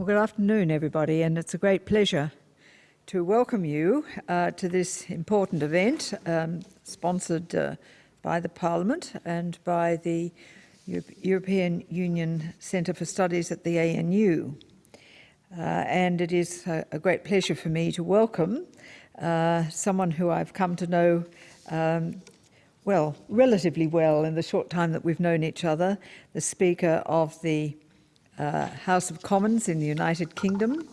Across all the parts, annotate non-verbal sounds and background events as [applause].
Well, good afternoon, everybody, and it's a great pleasure to welcome you uh, to this important event um, sponsored uh, by the Parliament and by the Euro European Union Centre for Studies at the ANU. Uh, and it is a, a, great pleasure for me to welcome uh, someone who I've come to know um, well, relatively well in the short time that we've known each other, the Speaker of the uh, House of Commons in the United Kingdom,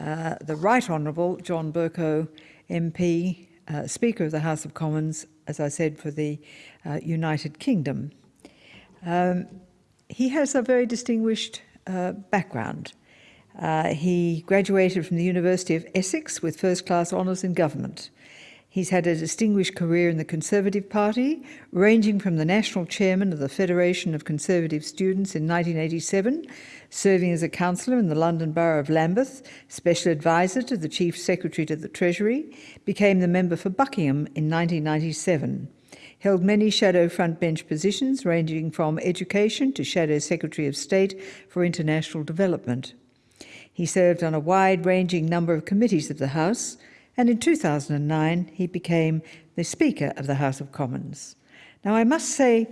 uh, the Right Honourable John Bercow MP, uh, Speaker of the House of Commons, as I said, for the uh, United Kingdom. Um, he has a very distinguished uh, background. Uh, he graduated from the University of Essex with first class honours in government. He's had a distinguished career in the Conservative Party, ranging from the national chairman of the Federation of Conservative Students in 1987, serving as a councillor in the London Borough of Lambeth, special advisor to the Chief Secretary to the Treasury, became the member for Buckingham in 1997 held many shadow frontbench positions ranging from education to Shadow Secretary of State for International Development. He served on a wide-ranging number of committees of the House, and in 2009 he became the Speaker of the House of Commons. Now I must say,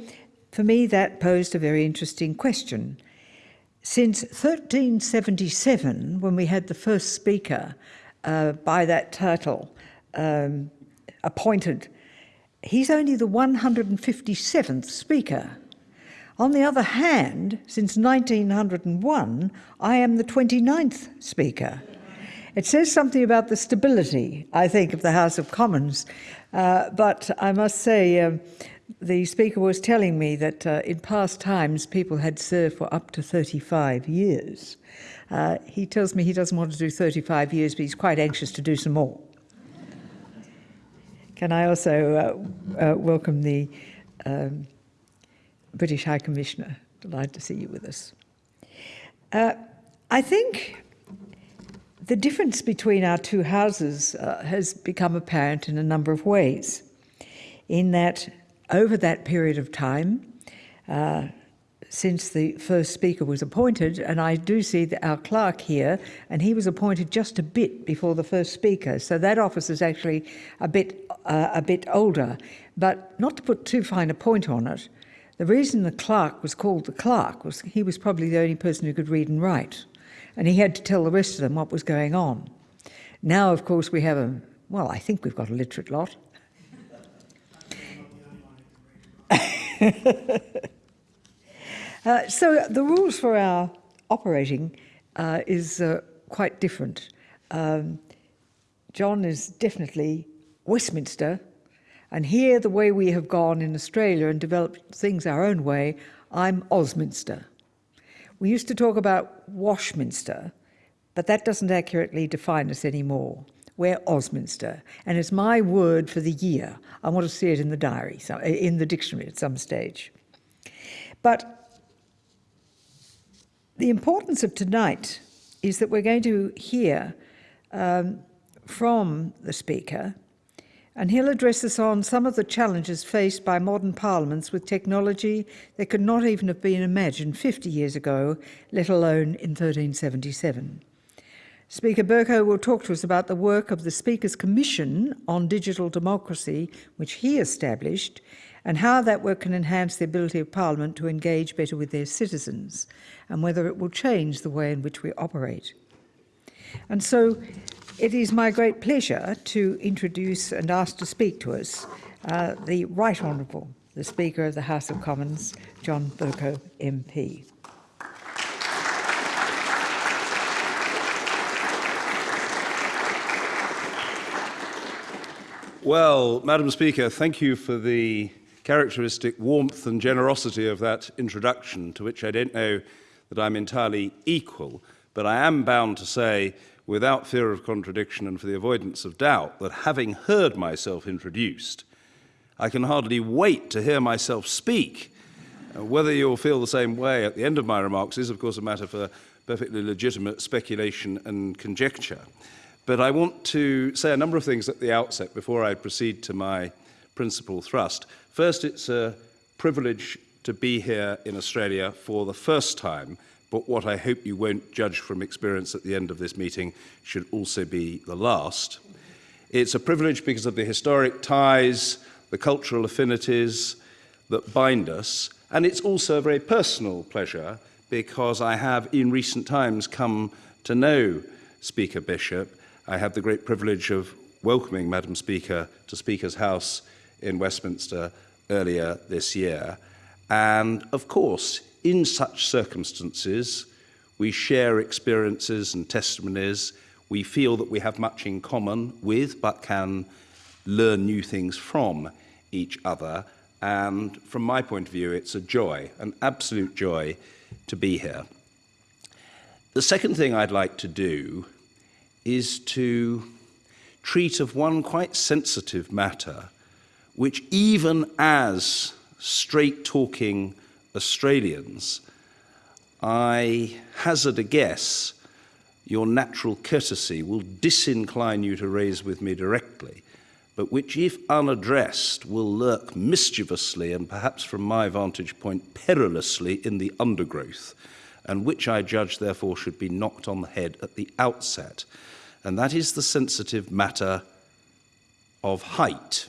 for me that posed a very interesting question. Since 1377, when we had the first Speaker uh, by that title um, appointed, he's only the 157th Speaker. On the other hand, since 1901, I am the 29th Speaker. It says something about the stability, I think, of the House of Commons. Uh, but I must say, uh, the Speaker was telling me that uh, in past times people had served for up to 35 years. Uh, he tells me he doesn't want to do 35 years, but he's quite anxious to do some more. Can I also uh, uh, welcome the um, British High Commissioner? Delighted to see you with us. I think the difference between our two houses uh, has become apparent in a number of ways. In that, over that period of time, uh, since the first speaker was appointed, and I do see our clerk here, and he was appointed just a bit before the first speaker, so that office is actually a bit uh, a bit older. But not to put too fine a point on it, the reason the clerk was called the clerk was he was probably the only person who could read and write and he had to tell the rest of them what was going on. Now, of course, we have a, well, I think we've got a literate lot. uh, so the rules for our operating uh, is uh, quite different. Um, John is definitely Westminster, and here the way we have gone in Australia and developed things our own way, I'm Osminster. We used to talk about Washminster, but that doesn't accurately define us anymore. We're Osminster, and it's my word for the year. I want to see it in the diary, so, in the dictionary at some stage. But the importance of tonight is that we're going to hear um, from the speaker and he'll address us on some of the challenges faced by modern parliaments with technology that could not even have been imagined 50 years ago, let alone in 1377. Speaker Bercow will talk to us about the work of the Speaker's Commission on Digital Democracy, which he established, and how that work can enhance the ability of Parliament to engage better with their citizens, and whether it will change the way in which we operate. And so it is my great pleasure to introduce and ask to speak to us uh, the Right Honourable, the Speaker of the House of Commons, John Bercow MP. Well, Madam Speaker, thank you for the characteristic warmth and generosity of that introduction, to which I don't know that I'm entirely equal, but I am bound to say without fear of contradiction and for the avoidance of doubt, that having heard myself introduced, I can hardly wait to hear myself speak. Uh, whether you'll feel the same way at the end of my remarks is, of course, a matter for perfectly legitimate speculation and conjecture. But I want to say a number of things at the outset before I proceed to my principal thrust. First, it's a privilege to be here in Australia for the first time but what I hope you won't judge from experience at the end of this meeting should also be the last. It's a privilege because of the historic ties, the cultural affinities that bind us, and it's also a very personal pleasure because I have in recent times come to know Speaker Bishop. I have the great privilege of welcoming Madam Speaker to Speaker's House in Westminster earlier this year. And of course, in such circumstances, we share experiences and testimonies. We feel that we have much in common with, but can learn new things from each other. And from my point of view, it's a joy, an absolute joy to be here. The second thing I'd like to do is to treat of one quite sensitive matter, which even as straight-talking Australians, I hazard a guess your natural courtesy will disincline you to raise with me directly, but which, if unaddressed, will lurk mischievously and perhaps from my vantage point perilously in the undergrowth, and which I judge therefore should be knocked on the head at the outset. And that is the sensitive matter of height.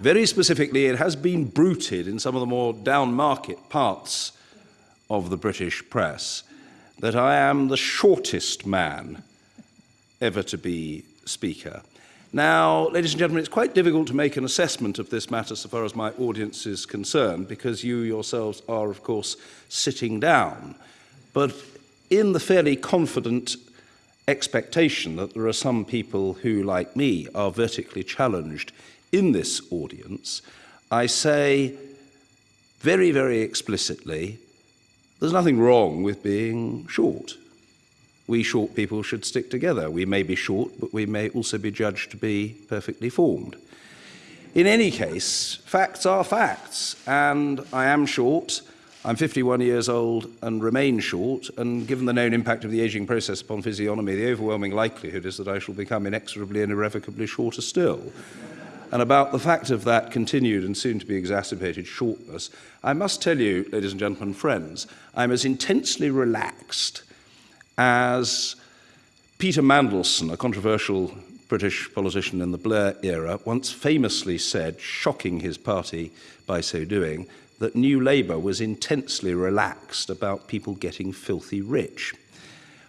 Very specifically, it has been bruited in some of the more down-market parts of the British press that I am the shortest man ever to be Speaker. Now, ladies and gentlemen, it's quite difficult to make an assessment of this matter so far as my audience is concerned, because you yourselves are, of course, sitting down. But in the fairly confident expectation that there are some people who, like me, are vertically challenged in this audience, I say very, very explicitly, there's nothing wrong with being short. We short people should stick together. We may be short, but we may also be judged to be perfectly formed. In any case, facts are facts, and I am short. I'm 51 years old and remain short, and given the known impact of the aging process upon physiognomy, the overwhelming likelihood is that I shall become inexorably and irrevocably shorter still and about the fact of that continued and soon to be exacerbated shortness, I must tell you, ladies and gentlemen, friends, I'm as intensely relaxed as Peter Mandelson, a controversial British politician in the Blair era, once famously said, shocking his party by so doing, that New Labour was intensely relaxed about people getting filthy rich.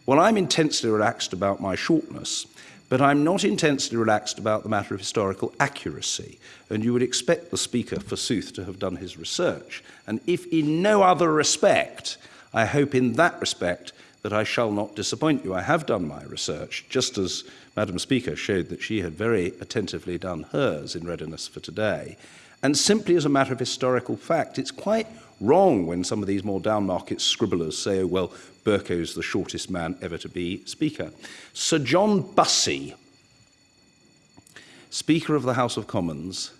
Well, I'm intensely relaxed about my shortness, but I'm not intensely relaxed about the matter of historical accuracy, and you would expect the Speaker, forsooth, to have done his research. And if in no other respect, I hope in that respect that I shall not disappoint you. I have done my research, just as Madam Speaker showed that she had very attentively done hers in readiness for today. And simply as a matter of historical fact, it's quite wrong when some of these more downmarket scribblers say, oh, well, Bercow's the shortest man ever to be Speaker. Sir John Bussy, Speaker of the House of Commons,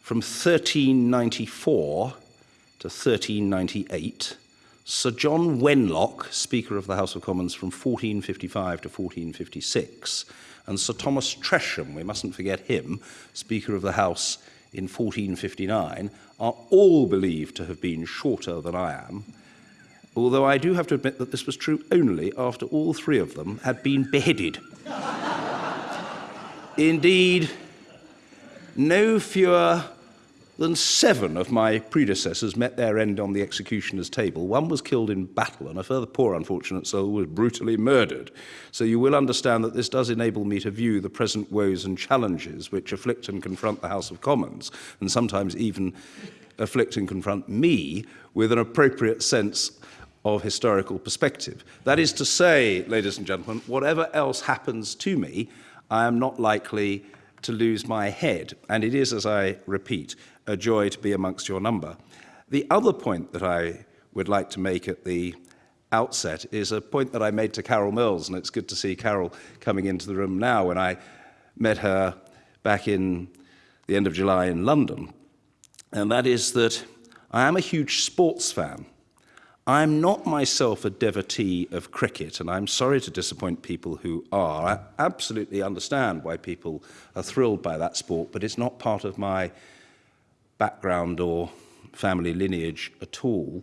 from 1394 to 1398, Sir John Wenlock, Speaker of the House of Commons from 1455 to 1456, and Sir Thomas Tresham, we mustn't forget him, Speaker of the House in 1459 are all believed to have been shorter than I am, although I do have to admit that this was true only after all three of them had been beheaded. Indeed, no fewer than seven of my predecessors met their end on the executioner's table. One was killed in battle, and a further poor unfortunate soul was brutally murdered. So you will understand that this does enable me to view the present woes and challenges which afflict and confront the House of Commons, and sometimes even afflict and confront me with an appropriate sense of historical perspective. That is to say, ladies and gentlemen, whatever else happens to me, I am not likely to lose my head. And it is, as I repeat, a joy to be amongst your number. The other point that I would like to make at the outset is a point that I made to Carol Mills, and it's good to see Carol coming into the room now when I met her back in the end of July in London. And that is that I am a huge sports fan. I'm not myself a devotee of cricket, and I'm sorry to disappoint people who are. I absolutely understand why people are thrilled by that sport, but it's not part of my background or family lineage at all.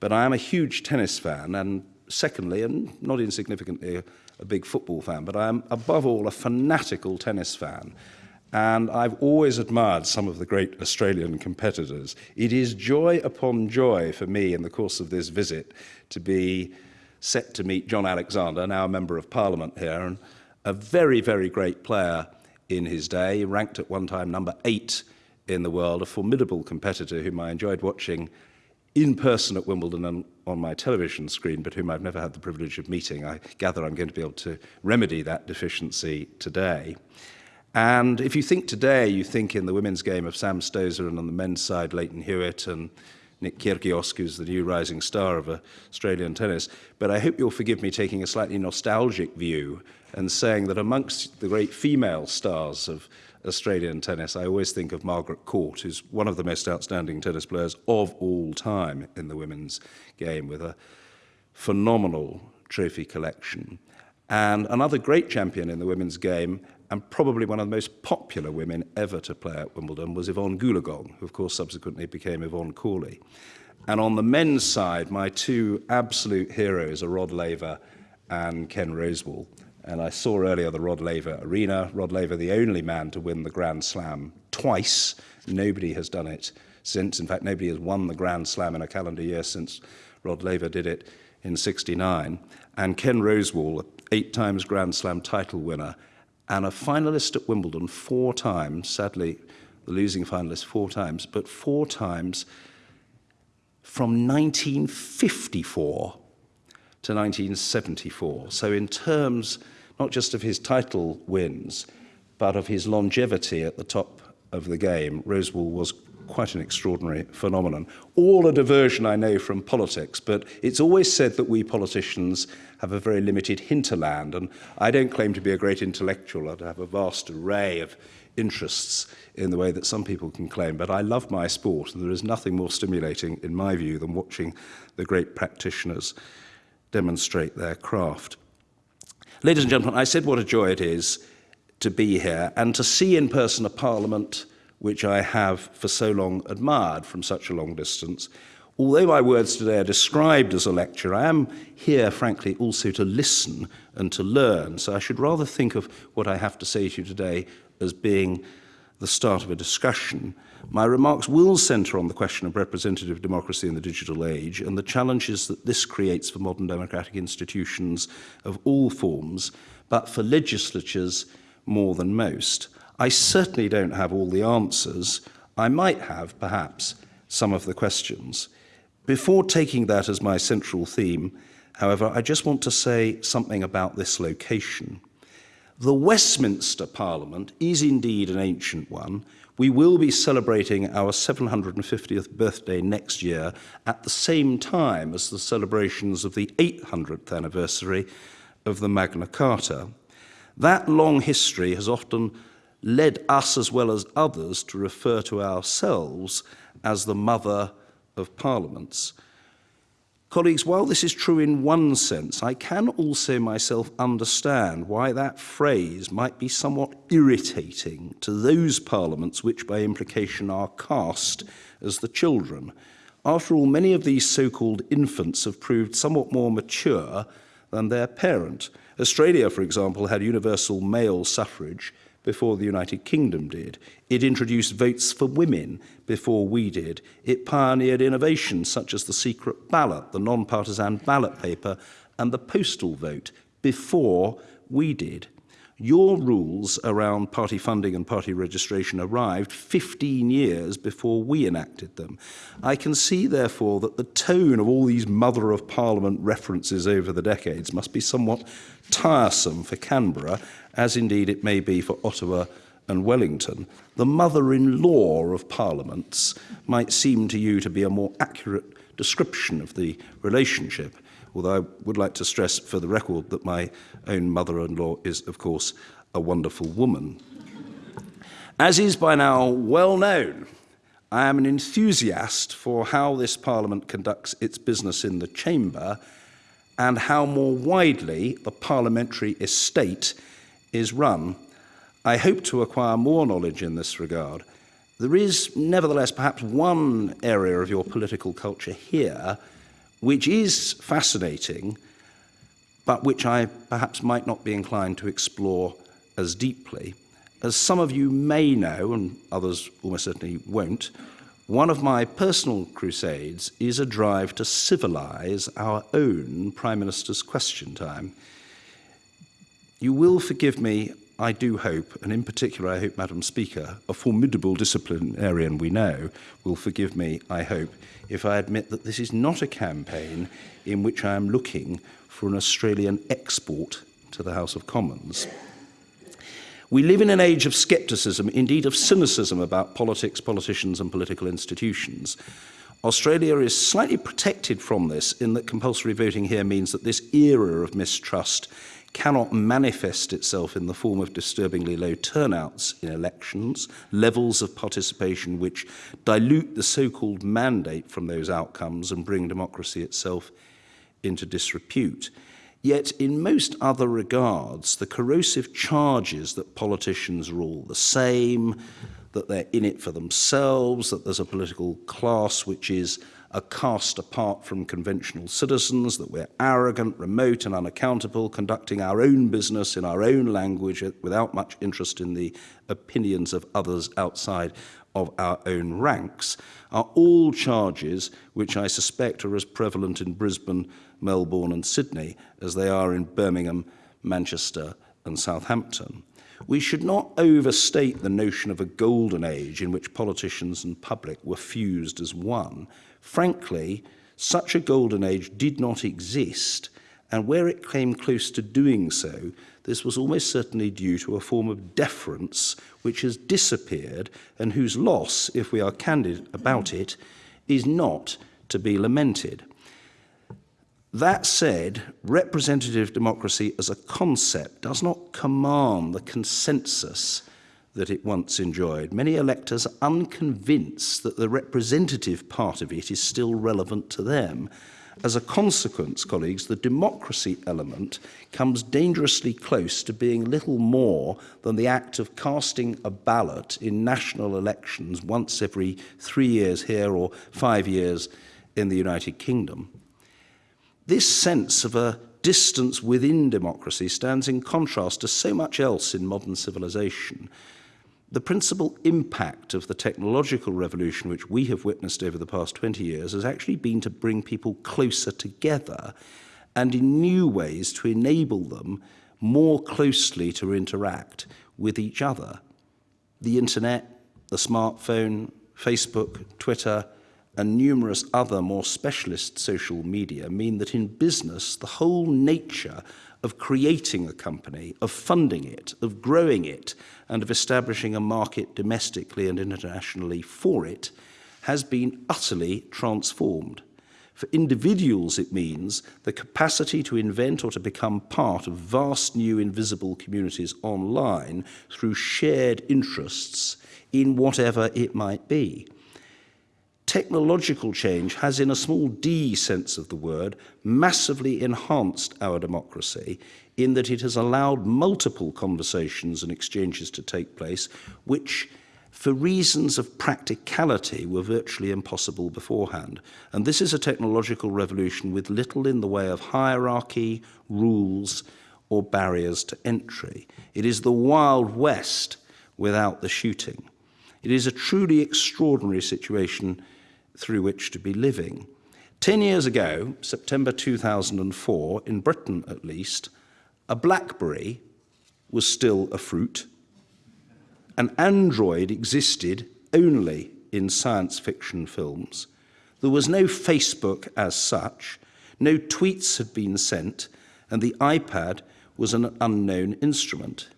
But I am a huge tennis fan, and secondly, and not insignificantly, a, big football fan, but I am above all a fanatical tennis fan. And I've always admired some of the great Australian competitors. It is joy upon joy for me in the course of this visit to be set to meet John Alexander, now a member of parliament here, and a very, very great player in his day, ranked at one time number eight in the world, a formidable competitor whom I enjoyed watching in person at Wimbledon and on my television screen, but whom I've never had the privilege of meeting. I gather I'm going to be able to remedy that deficiency today. And if you think today, you think in the women's game of Sam Stosur and on the men's side, Lleyton Hewitt and Nick Kyrgios, who's the new rising star of Australian tennis. But I hope you'll forgive me taking a slightly nostalgic view and saying that amongst the great female stars of Australian tennis, I always think of Margaret Court, who's one of the most outstanding tennis players of all time in the women's game, with a phenomenal trophy collection. And another great champion in the women's game, and probably one of the most popular women ever to play at Wimbledon, was Evonne Goolagong, who of course subsequently became Evonne Cawley. And on the men's side, my two absolute heroes are Rod Laver and Ken Rosewall. And I saw earlier the Rod Laver Arena. Rod Laver, the only man to win the Grand Slam twice. Nobody has done it since. In fact, nobody has won the Grand Slam in a calendar year since Rod Laver did it in 69. And Ken Rosewall, eight times Grand Slam title winner, and a finalist at Wimbledon four times, sadly, the losing finalist four times, but four times from 1954 to 1974. So in terms not just of his title wins, but of his longevity at the top of the game, Rosewall was quite an extraordinary phenomenon. All a diversion, I know, from politics, but it's always said that we politicians have a very limited hinterland, and I don't claim to be a great intellectual. I have a vast array of interests in the way that some people can claim, but I love my sport, and there is nothing more stimulating, in my view, than watching the great practitioners demonstrate their craft. Ladies and gentlemen, I said what a joy it is to be here and to see in person a parliament which I have for so long admired from such a long distance. Although my words today are described as a lecture, I am here, frankly, also to listen and to learn. So I should rather think of what I have to say to you today as being the start of a discussion. My remarks will centre on the question of representative democracy in the digital age and the challenges that this creates for modern democratic institutions of all forms, but for legislatures more than most. I certainly don't have all the answers. I might have, perhaps, some of the questions. Before taking that as my central theme, however, I just want to say something about this location. The Westminster Parliament is indeed an ancient one. We will be celebrating our 750th birthday next year at the same time as the celebrations of the 800th anniversary of the Magna Carta. That long history has often led us as well as others to refer to ourselves as the mother of parliaments. Colleagues, while this is true in one sense, I can also myself understand why that phrase might be somewhat irritating to those parliaments which by implication are cast as the children. After all, many of these so-called infants have proved somewhat more mature than their parent. Australia, for example, had universal male suffrage before the United Kingdom did. It introduced votes for women before we did. It pioneered innovations such as the secret ballot, the non-partisan ballot paper, and the postal vote before we did. Your rules around party funding and party registration arrived 15 years before we enacted them. I can see, therefore, that the tone of all these Mother of Parliament references over the decades must be somewhat tiresome for Canberra as indeed it may be for Ottawa and Wellington, the mother-in-law of parliaments might seem to you to be a more accurate description of the relationship, although I would like to stress for the record that my own mother-in-law is, of course, a wonderful woman. As is by now well known, I am an enthusiast for how this Parliament conducts its business in the Chamber and how more widely the parliamentary estate is run, I hope to acquire more knowledge in this regard. There is, nevertheless, perhaps one area of your political culture here which is fascinating, but which I perhaps might not be inclined to explore as deeply. As some of you may know, and others almost certainly won't, one of my personal crusades is a drive to civilize our own Prime Minister's question time. You will forgive me, I do hope, and in particular, I hope Madam Speaker, a formidable disciplinarian we know, will forgive me, I hope, if I admit that this is not a campaign in which I am looking for an Australian export to the House of Commons. We live in an age of scepticism, indeed of cynicism about politics, politicians and political institutions. Australia is slightly protected from this in that compulsory voting here means that this era of mistrust cannot manifest itself in the form of disturbingly low turnouts in elections, levels of participation which dilute the so-called mandate from those outcomes and bring democracy itself into disrepute. Yet in most other regards, the corrosive charges that politicians are all the same, that they're in it for themselves, that there's a political class which is are cast apart from conventional citizens, that we're arrogant, remote and unaccountable, conducting our own business in our own language without much interest in the opinions of others outside of our own ranks, are all charges which I suspect are as prevalent in Brisbane, Melbourne and Sydney as they are in Birmingham, Manchester and Southampton. We should not overstate the notion of a golden age in which politicians and public were fused as one. Frankly, such a golden age did not exist, and where it came close to doing so, this was almost certainly due to a form of deference which has disappeared and whose loss, if we are candid about it, is not to be lamented. That said, representative democracy as a concept does not command the consensus that it once enjoyed. Many electors are unconvinced that the representative part of it is still relevant to them. As a consequence, colleagues, the democracy element comes dangerously close to being little more than the act of casting a ballot in national elections once every three years here or five years in the United Kingdom. This sense of a distance within democracy stands in contrast to so much else in modern civilization. The principal impact of the technological revolution which we have witnessed over the past 20 years has actually been to bring people closer together and in new ways to enable them more closely to interact with each other. The internet, the smartphone, Facebook, Twitter, and numerous other more specialist social media mean that in business, the whole nature of creating a company, of funding it, of growing it, and of establishing a market domestically and internationally for it has been utterly transformed. For individuals, it means the capacity to invent or to become part of vast new invisible communities online through shared interests in whatever it might be technological change has, in a small d sense of the word, massively enhanced our democracy in that it has allowed multiple conversations and exchanges to take place, which for reasons of practicality were virtually impossible beforehand. And this is a technological revolution with little in the way of hierarchy, rules, or barriers to entry. It is the Wild West without the shooting. It is a truly extraordinary situation through which to be living. Ten years ago, September 2004, in Britain at least, a blackberry was still a fruit. An android existed only in science fiction films. There was no Facebook as such, no tweets had been sent, and the iPad was an unknown instrument.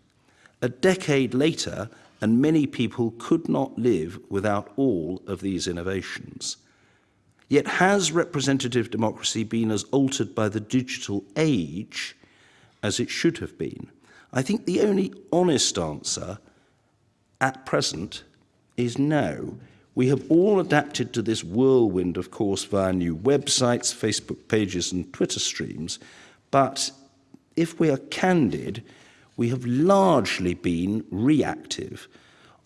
A decade later, and many people could not live without all of these innovations. Yet has representative democracy been as altered by the digital age as it should have been? I think the only honest answer at present is no. We have all adapted to this whirlwind, of course, via new websites, Facebook pages, and Twitter streams. But if we are candid, we have largely been reactive.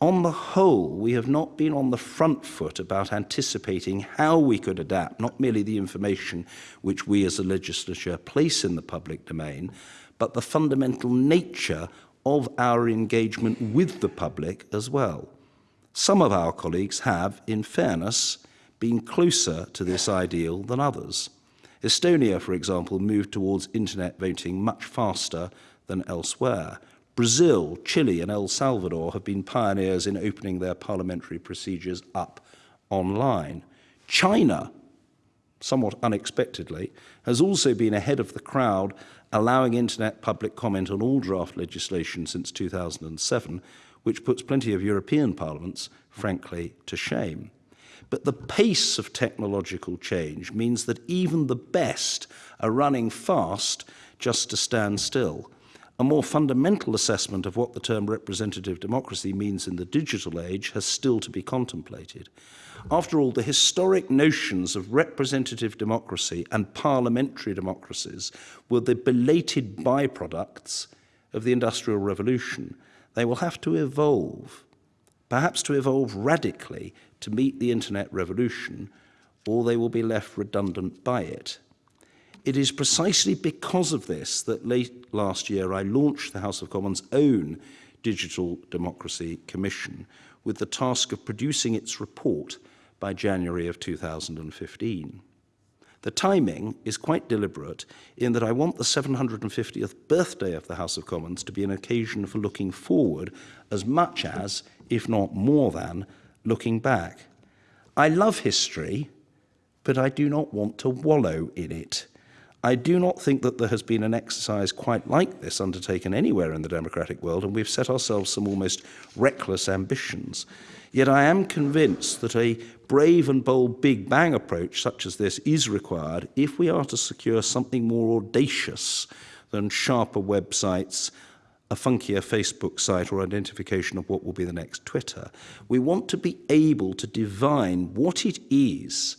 On the whole, we have not been on the front foot about anticipating how we could adapt not merely the information which we as a legislature place in the public domain, but the fundamental nature of our engagement with the public as well. Some of our colleagues have, in fairness, been closer to this ideal than others. Estonia, for example, moved towards internet voting much faster than elsewhere. Brazil, Chile and El Salvador have been pioneers in opening their parliamentary procedures up online. China, somewhat unexpectedly, has also been ahead of the crowd, allowing internet public comment on all draft legislation since 2007, which puts plenty of European parliaments, frankly, to shame. But the pace of technological change means that even the best are running fast just to stand still. A more fundamental assessment of what the term representative democracy means in the digital age has still to be contemplated. After all, the historic notions of representative democracy and parliamentary democracies were the belated byproducts of the Industrial Revolution. They will have to evolve, perhaps to evolve radically to meet the internet revolution, or they will be left redundant by it. It is precisely because of this that late last year I launched the House of Commons' own Digital Democracy Commission with the task of producing its report by January of 2015. The timing is quite deliberate in that I want the 750th birthday of the House of Commons to be an occasion for looking forward as much as, if not more than, looking back. I love history, but I do not want to wallow in it. I do not think that there has been an exercise quite like this undertaken anywhere in the democratic world, and we've set ourselves some almost reckless ambitions. Yet I am convinced that a brave and bold Big Bang approach such as this is required if we are to secure something more audacious than sharper websites a funkier Facebook site or identification of what will be the next Twitter. We want to be able to divine what it is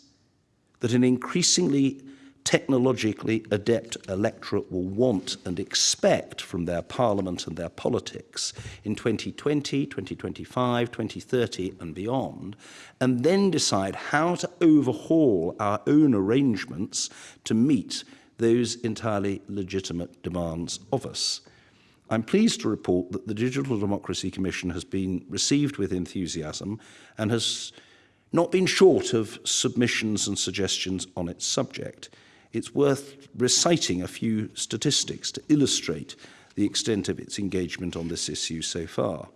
that an increasingly technologically adept electorate will want and expect from their parliament and their politics in 2020, 2025, 2030 and beyond, and then decide how to overhaul our own arrangements to meet those entirely legitimate demands of us. I'm pleased to report that the Digital Democracy Commission has been received with enthusiasm and has not been short of submissions and suggestions on its subject. it's worth reciting a few statistics to illustrate the extent of its engagement on this issue so far.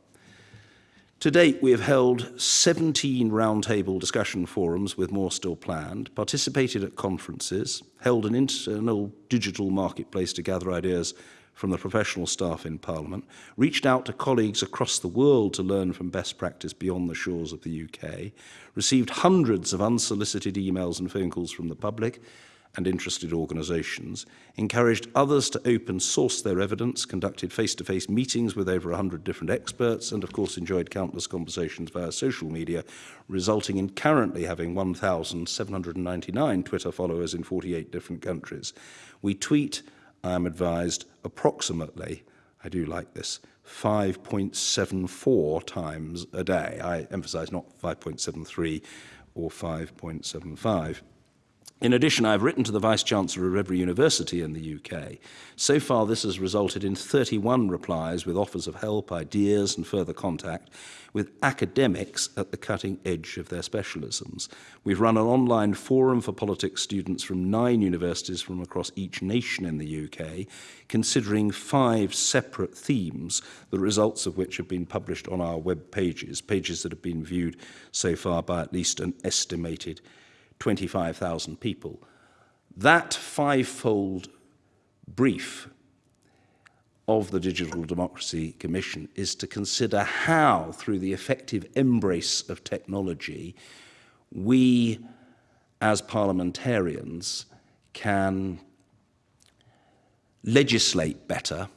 To date, we have held 17 roundtable discussion forums with more still planned, participated at conferences, held an internal digital marketplace to gather ideas from the professional staff in Parliament, reached out to colleagues across the world to learn from best practice beyond the shores of the UK, received hundreds of unsolicited emails and phone calls from the public, and interested organisations, encouraged others to open source their evidence, conducted face-to-face -face meetings with over 100 different experts, and of course enjoyed countless conversations via social media, resulting in currently having 1,799 Twitter followers in 48 different countries. We tweet I am advised approximately, I do like this, 5.74 times a day. I emphasize not 5.73 or 5.75. In addition, I've written to the Vice-Chancellor of every university in the UK. So far, this has resulted in 31 replies with offers of help, ideas and further contact with academics at the cutting edge of their specialisms. We've run an online forum for politics students from nine universities from across each nation in the UK, considering five separate themes, the results of which have been published on our web pages, pages that have been viewed so far by at least an estimated 25,000 people. That fivefold brief of the Digital Democracy Commission is to consider how, through the effective embrace of technology, we as parliamentarians can legislate better,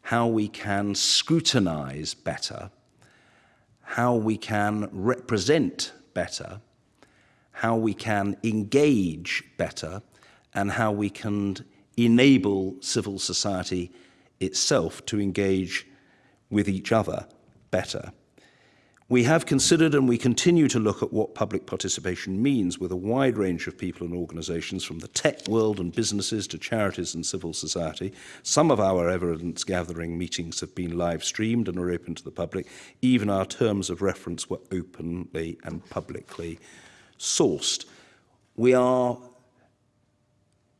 how we can scrutinize better, how we can represent better, how we can engage better and how we can enable civil society itself to engage with each other better. We have considered and we continue to look at what public participation means with a wide range of people and organisations from the tech world and businesses to charities and civil society. Some of our evidence gathering meetings have been live streamed and are open to the public. Even our terms of reference were openly and publicly sourced. We are,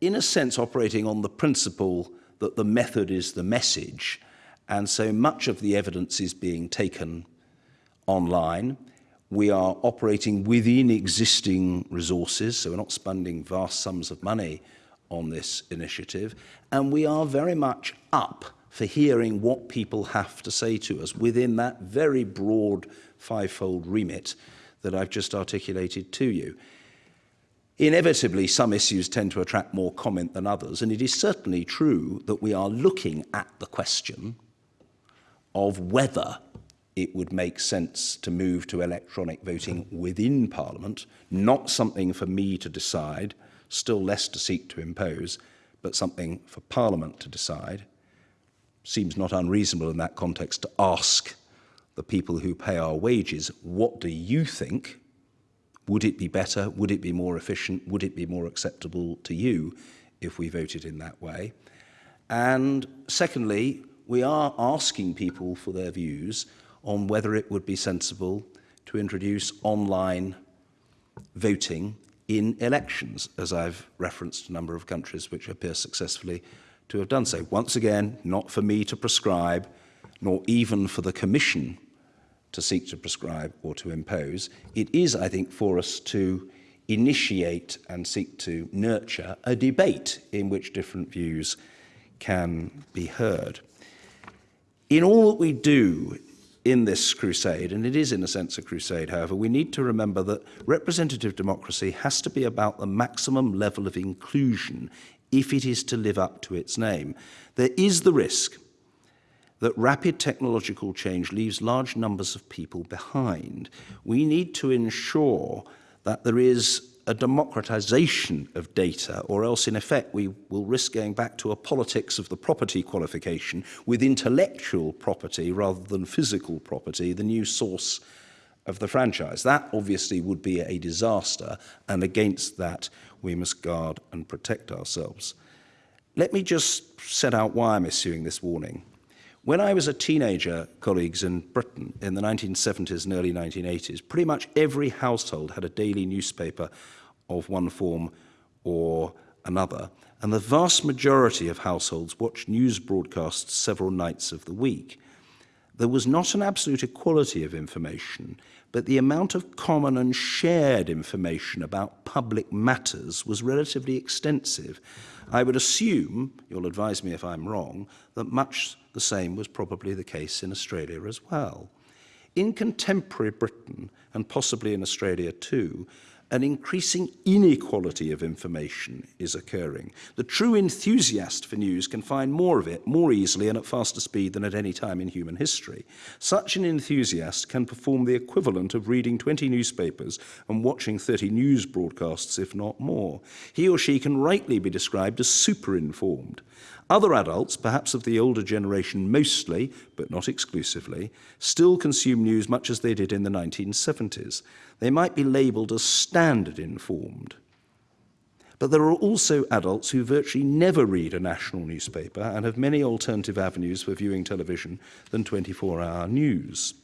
in a sense, operating on the principle that the method is the message. And so much of the evidence is being taken online. We are operating within existing resources, so we're not spending vast sums of money on this initiative. And we are very much up for hearing what people have to say to us within that very broad fivefold remit that I've just articulated to you. Inevitably, some issues tend to attract more comment than others, and it is certainly true that we are looking at the question of whether it would make sense to move to electronic voting within Parliament, not something for me to decide, still less to seek to impose, but something for Parliament to decide. Seems not unreasonable in that context to ask the people who pay our wages, what do you think? Would it be better? Would it be more efficient? Would it be more acceptable to you if we voted in that way? And secondly, we are asking people for their views on whether it would be sensible to introduce online voting in elections, as I've referenced a number of countries which appear successfully to have done so. Once again, not for me to prescribe, nor even for the Commission to seek to prescribe or to impose. It is, I think, for us to initiate and seek to nurture a debate in which different views can be heard. In all that we do in this crusade, and it is in a sense a crusade, however, we need to remember that representative democracy has to be about the maximum level of inclusion if it is to live up to its name. There is the risk that rapid technological change leaves large numbers of people behind. We need to ensure that there is a democratization of data, or else in effect we will risk going back to a politics of the property qualification with intellectual property rather than physical property, the new source of the franchise. That obviously would be a disaster, and against that we must guard and protect ourselves. Let me just set out why I'm issuing this warning. When I was a teenager, colleagues, in Britain in the 1970s and early 1980s, pretty much every household had a daily newspaper of one form or another, and the vast majority of households watched news broadcasts several nights of the week. There was not an absolute equality of information, but the amount of common and shared information about public matters was relatively extensive. I would assume, you'll advise me if I'm wrong, that much The same was probably the case in Australia as well. In contemporary Britain, and possibly in Australia too, an increasing inequality of information is occurring. The true enthusiast for news can find more of it more easily and at faster speed than at any time in human history. Such an enthusiast can perform the equivalent of reading 20 newspapers and watching 30 news broadcasts, if not more. He or she can rightly be described as super informed. Other adults, perhaps of the older generation mostly, but not exclusively, still consume news much as they did in the 1970s. They might be labelled as standard informed. But there are also adults who virtually never read a national newspaper and have many alternative avenues for viewing television than 24-hour news.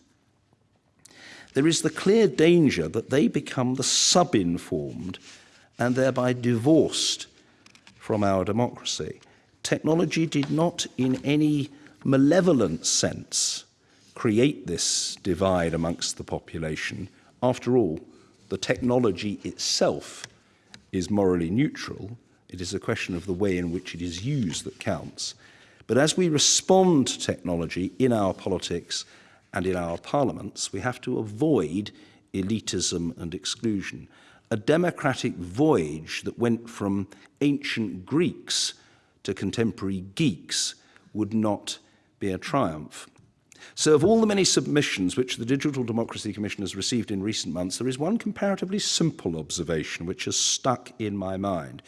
There is the clear danger that they become the sub-informed and thereby divorced from our democracy technology did not in any malevolent sense create this divide amongst the population. After all, the technology itself is morally neutral. It is a question of the way in which it is used that counts. But as we respond to technology in our politics and in our parliaments, we have to avoid elitism and exclusion. A democratic voyage that went from ancient Greeks to contemporary geeks would not be a triumph. So of all the many submissions which the Digital Democracy Commission has received in recent months, there is one comparatively simple observation which has stuck in my mind.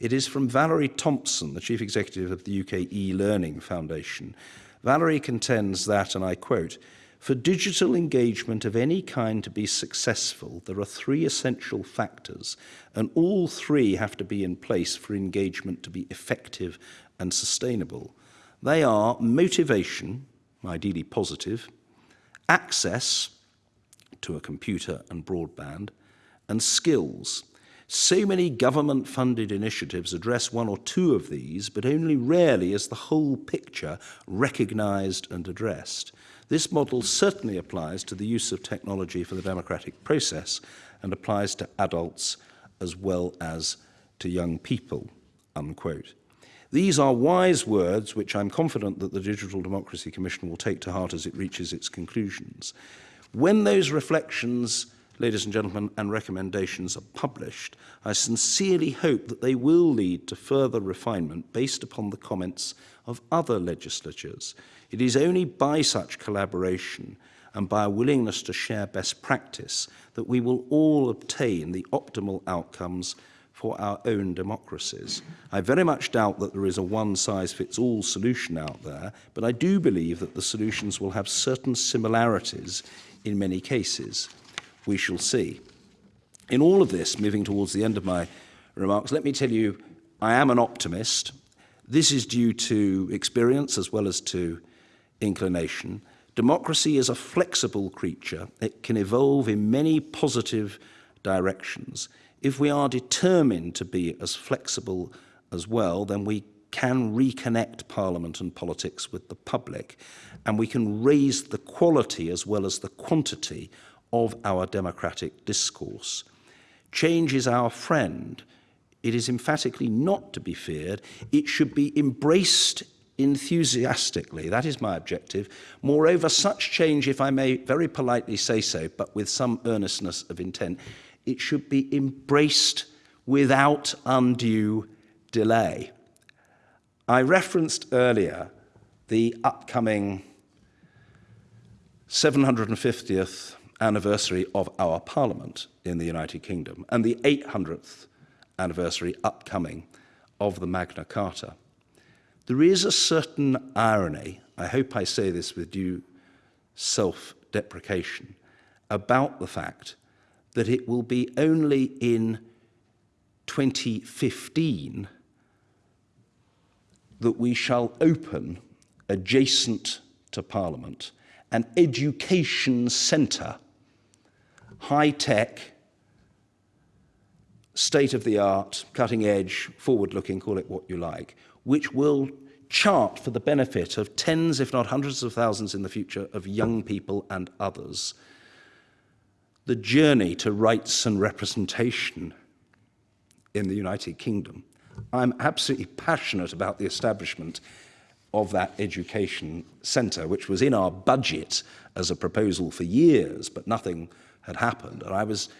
It is from Valerie Thompson, the Chief Executive of the UK e-Learning Foundation. Valerie contends that, and I quote, For digital engagement of any kind to be successful, there are three essential factors, and all three have to be in place for engagement to be effective and sustainable. They are motivation, ideally positive, access to a computer and broadband, and skills. So many government-funded initiatives address one or two of these, but only rarely is the whole picture recognised and addressed. This model certainly applies to the use of technology for the democratic process and applies to adults as well as to young people, unquote. These are wise words which I'm confident that the Digital Democracy Commission will take to heart as it reaches its conclusions. When those reflections, ladies and gentlemen, and recommendations are published, I sincerely hope that they will lead to further refinement based upon the comments of other legislatures, It is only by such collaboration and by a willingness to share best practice that we will all obtain the optimal outcomes for our own democracies. I very much doubt that there is a one-size-fits-all solution out there, but I do believe that the solutions will have certain similarities in many cases. We shall see. In all of this, moving towards the end of my remarks, let me tell you, I am an optimist. This is due to experience as well as to inclination, democracy is a flexible creature. It can evolve in many positive directions. If we are determined to be as flexible as well, then we can reconnect Parliament and politics with the public, and we can raise the quality as well as the quantity of our democratic discourse. Change is our friend. It is emphatically not to be feared. It should be embraced enthusiastically. That is my objective. Moreover, such change, if I may very politely say so, but with some earnestness of intent, it should be embraced without undue delay. I referenced earlier the upcoming 750th anniversary of our Parliament in the United Kingdom and the 800th anniversary upcoming of the Magna Carta. There is a certain irony, I hope I say this with due self-deprecation, about the fact that it will be only in 2015 that we shall open, adjacent to Parliament, an education centre, high-tech, state-of-the-art, cutting-edge, forward-looking, call it what you like, which will chart for the benefit of tens, if not hundreds of thousands in the future, of young people and others, the journey to rights and representation in the United Kingdom. I'm absolutely passionate about the establishment of that education centre, which was in our budget as a proposal for years, but nothing had happened. And I was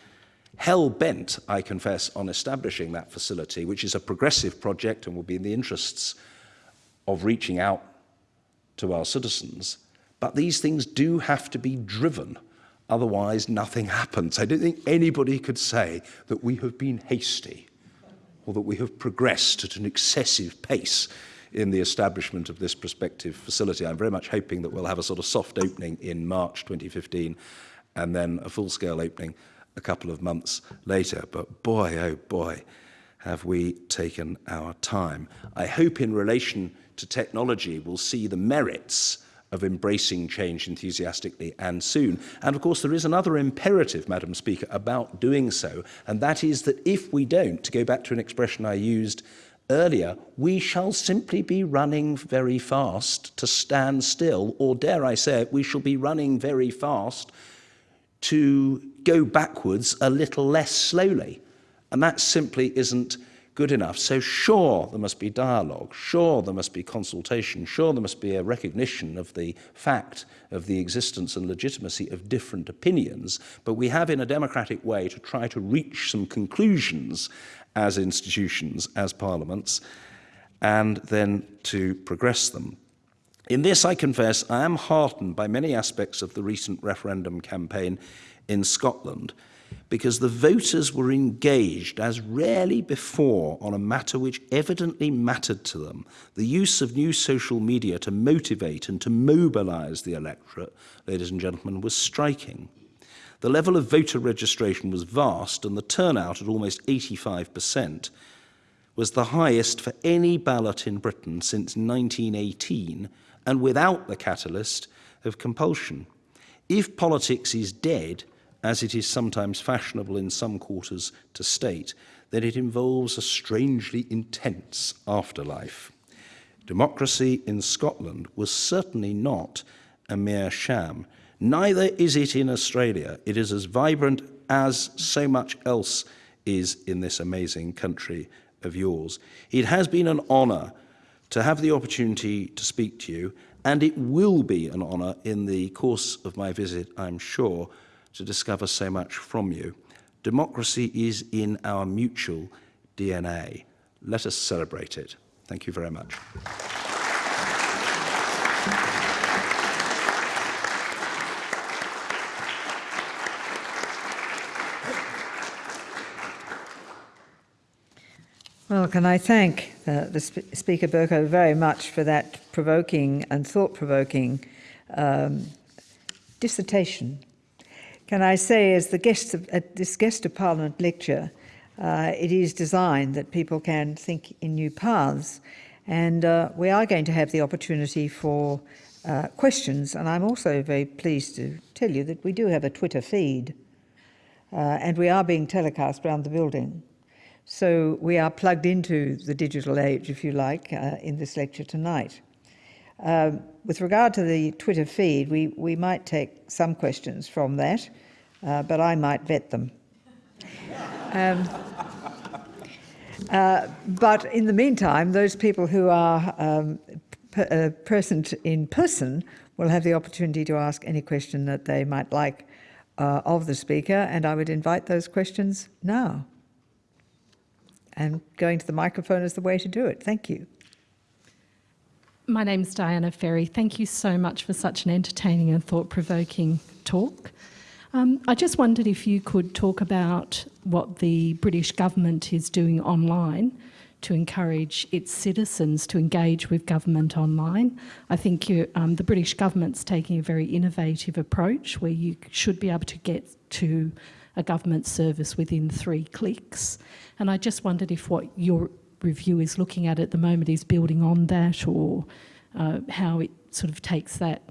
hell-bent, I confess, on establishing that facility, which is a progressive project and will be in the interests of reaching out to our citizens. But these things do have to be driven. Otherwise, nothing happens. I don't think anybody could say that we have been hasty or that we have progressed at an excessive pace in the establishment of this prospective facility. I'm very much hoping that we'll have a sort of soft opening in March 2015 and then a full-scale opening a couple of months later. But boy, oh boy, have we taken our time. I hope in relation to technology we'll see the merits of embracing change enthusiastically and soon. And of course, there is another imperative, Madam Speaker, about doing so, and that is that if we don't, to go back to an expression I used earlier, we shall simply be running very fast to stand still, or dare I say it, we shall be running very fast to go backwards a little less slowly. And that simply isn't good enough. So sure, there must be dialogue, sure, there must be consultation, sure, there must be a recognition of the fact of the existence and legitimacy of different opinions, but we have in a democratic way to try to reach some conclusions as institutions, as parliaments, and then to progress them. In this, I confess, I am heartened by many aspects of the recent referendum campaign in Scotland because the voters were engaged as rarely before on a matter which evidently mattered to them, the use of new social media to motivate and to mobilise the electorate, ladies and gentlemen, was striking. The level of voter registration was vast and the turnout at almost 85% was the highest for any ballot in Britain since 1918 and without the catalyst of compulsion. If politics is dead, as it is sometimes fashionable in some quarters to state, that it involves a strangely intense afterlife. Democracy in Scotland was certainly not a mere sham. Neither is it in Australia. It is as vibrant as so much else is in this amazing country of yours. It has been an honour to have the opportunity to speak to you, and it will be an honour in the course of my visit, I'm sure, to discover so much from you. Democracy is in our mutual DNA. Let us celebrate it. Thank you very much. Well, can I thank uh, the Sp Speaker Bercow very much for that provoking and thought-provoking um, dissertation can I say, as the guest of, at this guest of Parliament lecture, uh, it is designed that people can think in new paths. And uh, we are going to have the opportunity for uh, questions. And I'm also very pleased to tell you that we do have a Twitter feed. Uh, and we are being telecast around the building. So we are plugged into the digital age, if you like, uh, in this lecture tonight. Um, with regard to the Twitter feed, we, we might take some questions from that, uh, but I might vet them. Um, uh, but in the meantime, those people who are um, uh, present in person will have the opportunity to ask any question that they might like uh, of the speaker, and I would invite those questions now. And going to the microphone is the way to do it. Thank you. My name's Diana Ferry. Thank you so much for such an entertaining and thought-provoking talk. Um, I just wondered if you could talk about what the British government is doing online to encourage its citizens to engage with government online. I think you, um, the British government's taking a very innovative approach where you should be able to get to a government service within three clicks. And I just wondered if what your review is looking at at the moment is building on that or uh, how it sort of takes that,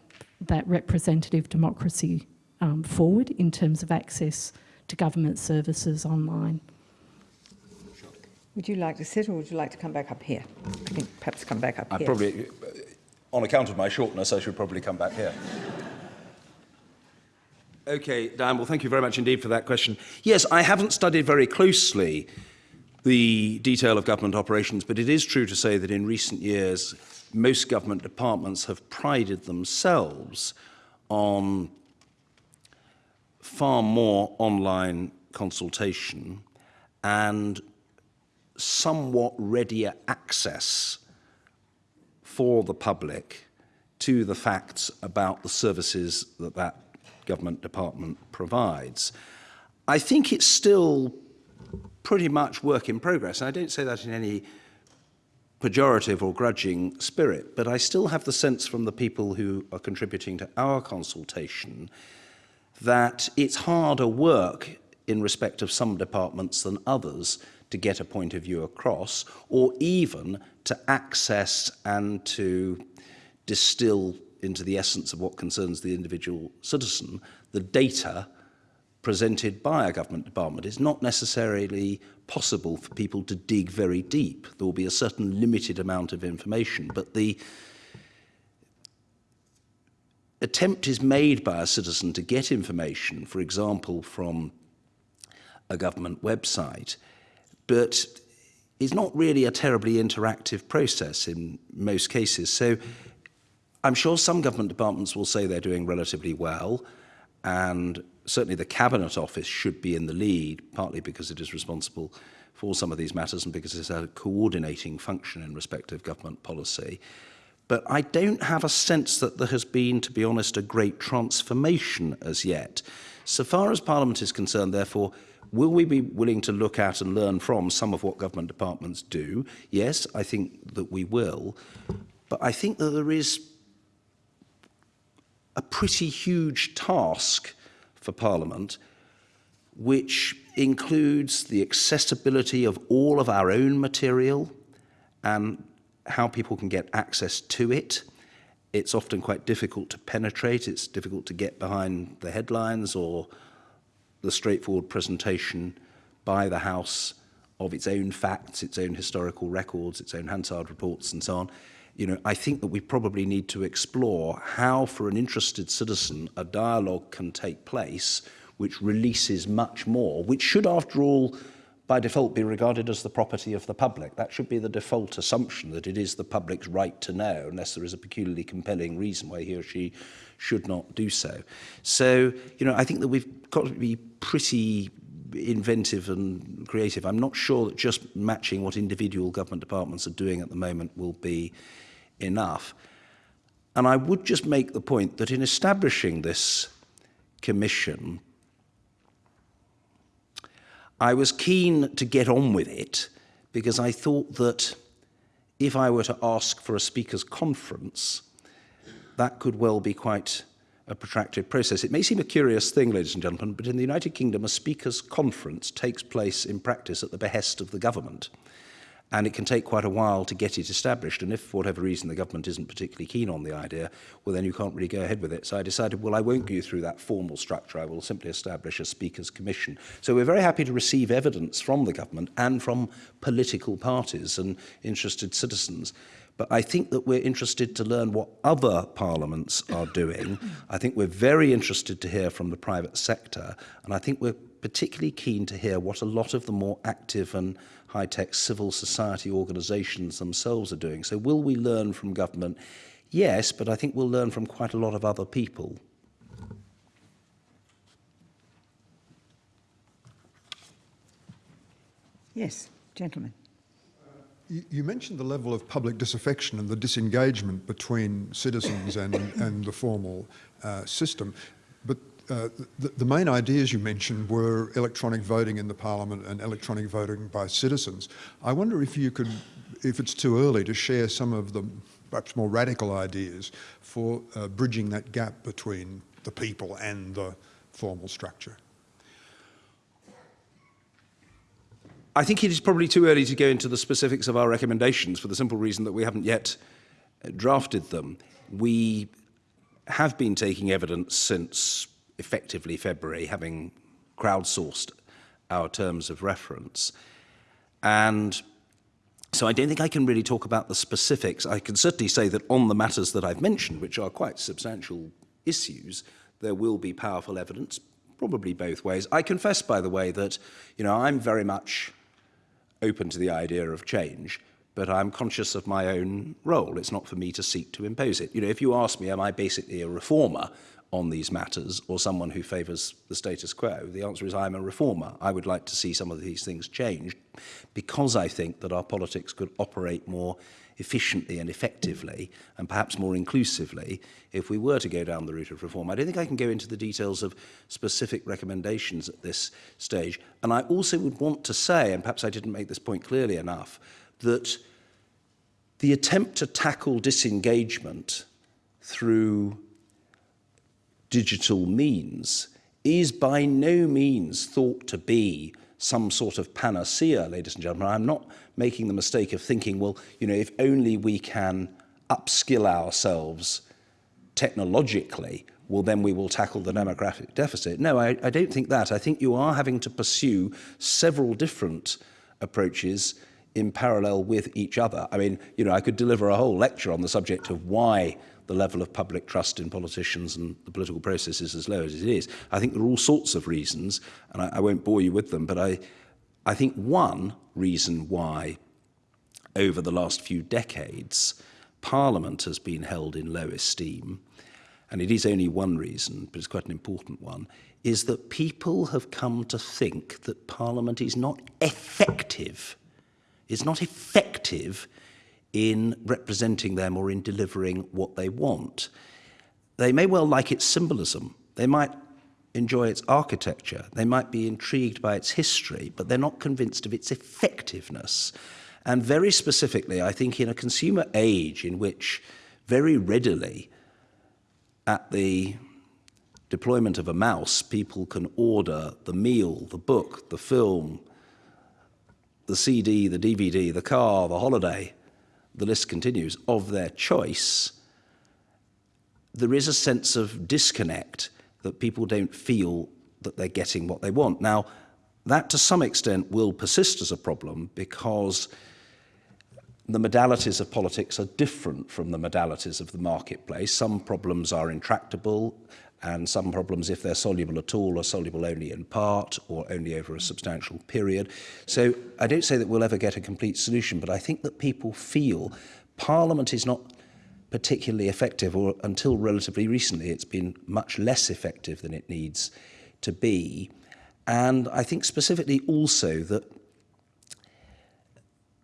that representative democracy um, forward in terms of access to government services online. Would you like to sit or would you like to come back up here? I think perhaps come back up here. I here. Probably, on account of my shortness, I should probably come back here. Okay, Dan, well, thank you very much indeed for that question. Yes, I haven't studied very closely the detail of government operations, but it is true to say that in recent years, most government departments have prided themselves on far more online consultation and somewhat readier access for the public to the facts about the services that that government department provides. I think it's still pretty much work in progress. And I don't say that in any pejorative or grudging spirit, but I still have the sense from the people who are contributing to our consultation that it's harder work in respect of some departments than others to get a point of view across, or even to access and to distill into the essence of what concerns the individual citizen the data presented by a government department. It's not necessarily possible for people to dig very deep. There will be a certain limited amount of information, but the attempt is made by a citizen to get information, for example, from a government website, but it's not really a terribly interactive process in most cases. So I'm sure some government departments will say they're doing relatively well, and certainly the Cabinet Office should be in the lead, partly because it is responsible for some of these matters and because it's a coordinating function in respect of government policy. But I don't have a sense that there has been, to be honest, a great transformation as yet. So far as Parliament is concerned, therefore, will we be willing to look at and learn from some of what government departments do? Yes, I think that we will. But I think that there is a pretty huge task for Parliament, which includes the accessibility of all of our own material and how people can get access to it. It's often quite difficult to penetrate. It's difficult to get behind the headlines or the straightforward presentation by the House of its own facts, its own historical records, its own Hansard reports and so on. you know, I think that we probably need to explore how, for an interested citizen, a dialogue can take place which releases much more, which should, after all, by default be regarded as the property of the public. That should be the default assumption that it is the public's right to know unless there is a peculiarly compelling reason why he or she should not do so. So, you know, I think that we've got to be pretty inventive and creative. I'm not sure that just matching what individual government departments are doing at the moment will be enough. And I would just make the point that in establishing this commission, I was keen to get on with it because I thought that if I were to ask for a speaker's conference, that could well be quite a protracted process. It may seem a curious thing, ladies and gentlemen, but in the United Kingdom, a speaker's conference takes place in practice at the behest of the government and it can take quite a while to get it established. And if, for whatever reason, the government isn't particularly keen on the idea, well, then you can't really go ahead with it. So I decided, well, I won't go through that formal structure. I will simply establish a Speaker's Commission. So we're very happy to receive evidence from the government and from political parties and interested citizens. But I think that we're interested to learn what other parliaments are doing. I think we're very interested to hear from the private sector. And I think we're particularly keen to hear what a lot of the more active and high-tech civil society organisations themselves are doing. So will we learn from government? Yes, but I think we'll learn from quite a lot of other people. Yes, gentlemen. You you mentioned the level of public disaffection and the disengagement between citizens and, and the formal uh, system, but uh, the, the main ideas you mentioned were electronic voting in the parliament and electronic voting by citizens. I wonder if you could, if it's too early, to share some of the perhaps more radical ideas for uh, bridging that gap between the people and the formal structure. I think it is probably too early to go into the specifics of our recommendations for the simple reason that we haven't yet uh, drafted them. We have been taking evidence since effectively February, having crowdsourced our terms of reference. And so I don't think I can really talk about the specifics. I can certainly say that on the matters that I've mentioned, which are quite substantial issues, there will be powerful evidence, probably both ways. I confess, by the way, that you know I'm very much open to the idea of change, but I'm conscious of my own role. It's not for me to seek to impose it. You know, if you ask me, am I basically a reformer? on these matters or someone who favours the status quo. The answer is I'm a reformer. I would like to see some of these things changed because I think that our politics could operate more efficiently and effectively and perhaps more inclusively if we were to go down the route of reform. I don't think I can go into the details of specific recommendations at this stage. And I also would want to say, and perhaps I didn't make this point clearly enough, that the attempt to tackle disengagement through digital means is by no means thought to be some sort of panacea, ladies and gentlemen. I'm not making the mistake of thinking, well, you know, if only we can upskill ourselves technologically, well, then we will tackle the demographic deficit. No, I, I don't think that. I think you are having to pursue several different approaches in parallel with each other. I mean, you know, I could deliver a whole lecture on the subject of why the level of public trust in politicians and the political process is as low as it is. I think there are all sorts of reasons, and I, I won't bore you with them, but I, I think one reason why over the last few decades Parliament has been held in low esteem, and it is only one reason, but it's quite an important one, is that people have come to think that Parliament is not effective. It's not effective in representing them or in delivering what they want. They may well like its symbolism. They might enjoy its architecture. They might be intrigued by its history, but they're not convinced of its effectiveness. And very specifically, I think in a consumer age in which very readily at the deployment of a mouse, people can order the meal, the book, the film, the CD, the DVD, the car, the holiday, the list continues, of their choice, there is a sense of disconnect that people don't feel that they're getting what they want. Now, that to some extent will persist as a problem because the modalities of politics are different from the modalities of the marketplace. Some problems are intractable and some problems if they're soluble at all are soluble only in part or only over a substantial period. So I don't say that we'll ever get a complete solution, but I think that people feel Parliament is not particularly effective or until relatively recently it's been much less effective than it needs to be. And I think specifically also that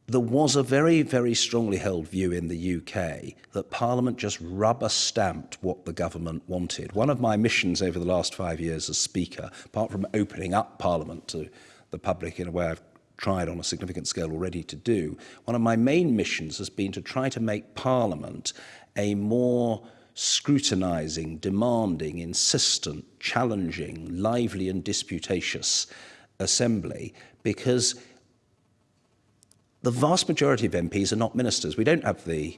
there was a very, very strongly held view in the UK that Parliament just rubber stamped what the government wanted. One of my missions over the last five years as Speaker, apart from opening up Parliament to the public in a way I've tried on a significant scale already to do, one of my main missions has been to try to make Parliament a more scrutinising, demanding, insistent, challenging, lively and disputatious assembly because the vast majority of MPs are not ministers. We don't have the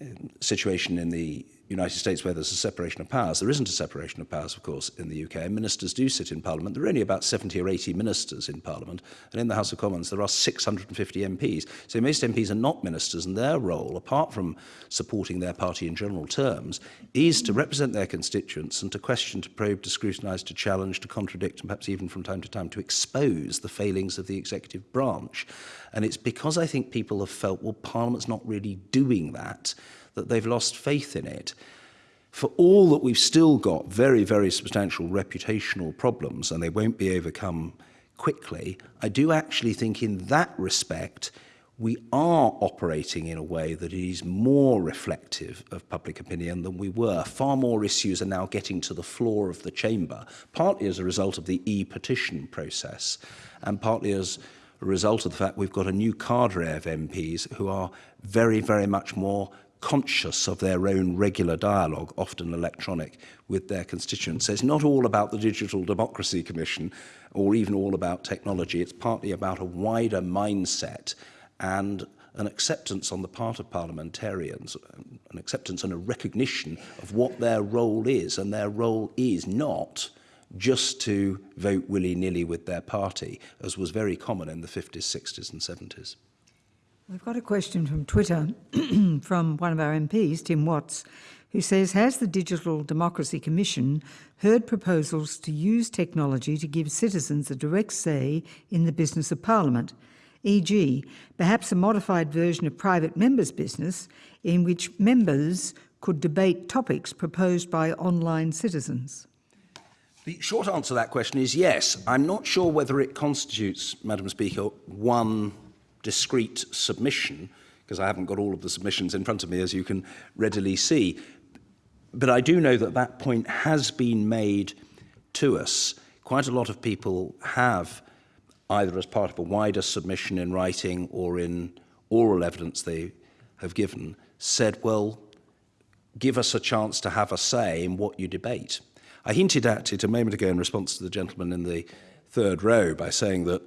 um, situation in the United States where there's a separation of powers. There isn't a separation of powers, of course, in the UK. Ministers do sit in Parliament. There are only about 70 or 80 ministers in Parliament. And in the House of Commons, there are 650 MPs. So most MPs are not ministers, and their role, apart from supporting their party in general terms, is to represent their constituents and to question, to probe, to scrutinise, to challenge, to contradict, and perhaps even from time to time to expose the failings of the executive branch. And it's because I think people have felt, well, Parliament's not really doing that that they've lost faith in it. For all that we've still got very, very substantial reputational problems and they won't be overcome quickly, I do actually think in that respect we are operating in a way that is more reflective of public opinion than we were. Far more issues are now getting to the floor of the chamber, partly as a result of the e-petition process and partly as a result of the fact we've got a new cadre of MPs who are very, very much more conscious of their own regular dialogue, often electronic, with their constituents. So it's not all about the Digital Democracy Commission or even all about technology. It's partly about a wider mindset and an acceptance on the part of parliamentarians, an acceptance and a recognition of what their role is. And their role is not just to vote willy-nilly with their party, as was very common in the 50s, 60s and 70s. We've got a question from Twitter [clears throat] from one of our MPs, Tim Watts, who says, has the Digital Democracy Commission heard proposals to use technology to give citizens a direct say in the business of Parliament, e.g. perhaps a modified version of private members' business in which members could debate topics proposed by online citizens? The short answer to that question is yes. I'm not sure whether it constitutes, Madam Speaker, one discrete submission, because I haven't got all of the submissions in front of me, as you can readily see. But I do know that that point has been made to us. Quite a lot of people have, either as part of a wider submission in writing or in oral evidence they have given, said, well, give us a chance to have a say in what you debate. I hinted at it a moment ago in response to the gentleman in the third row by saying that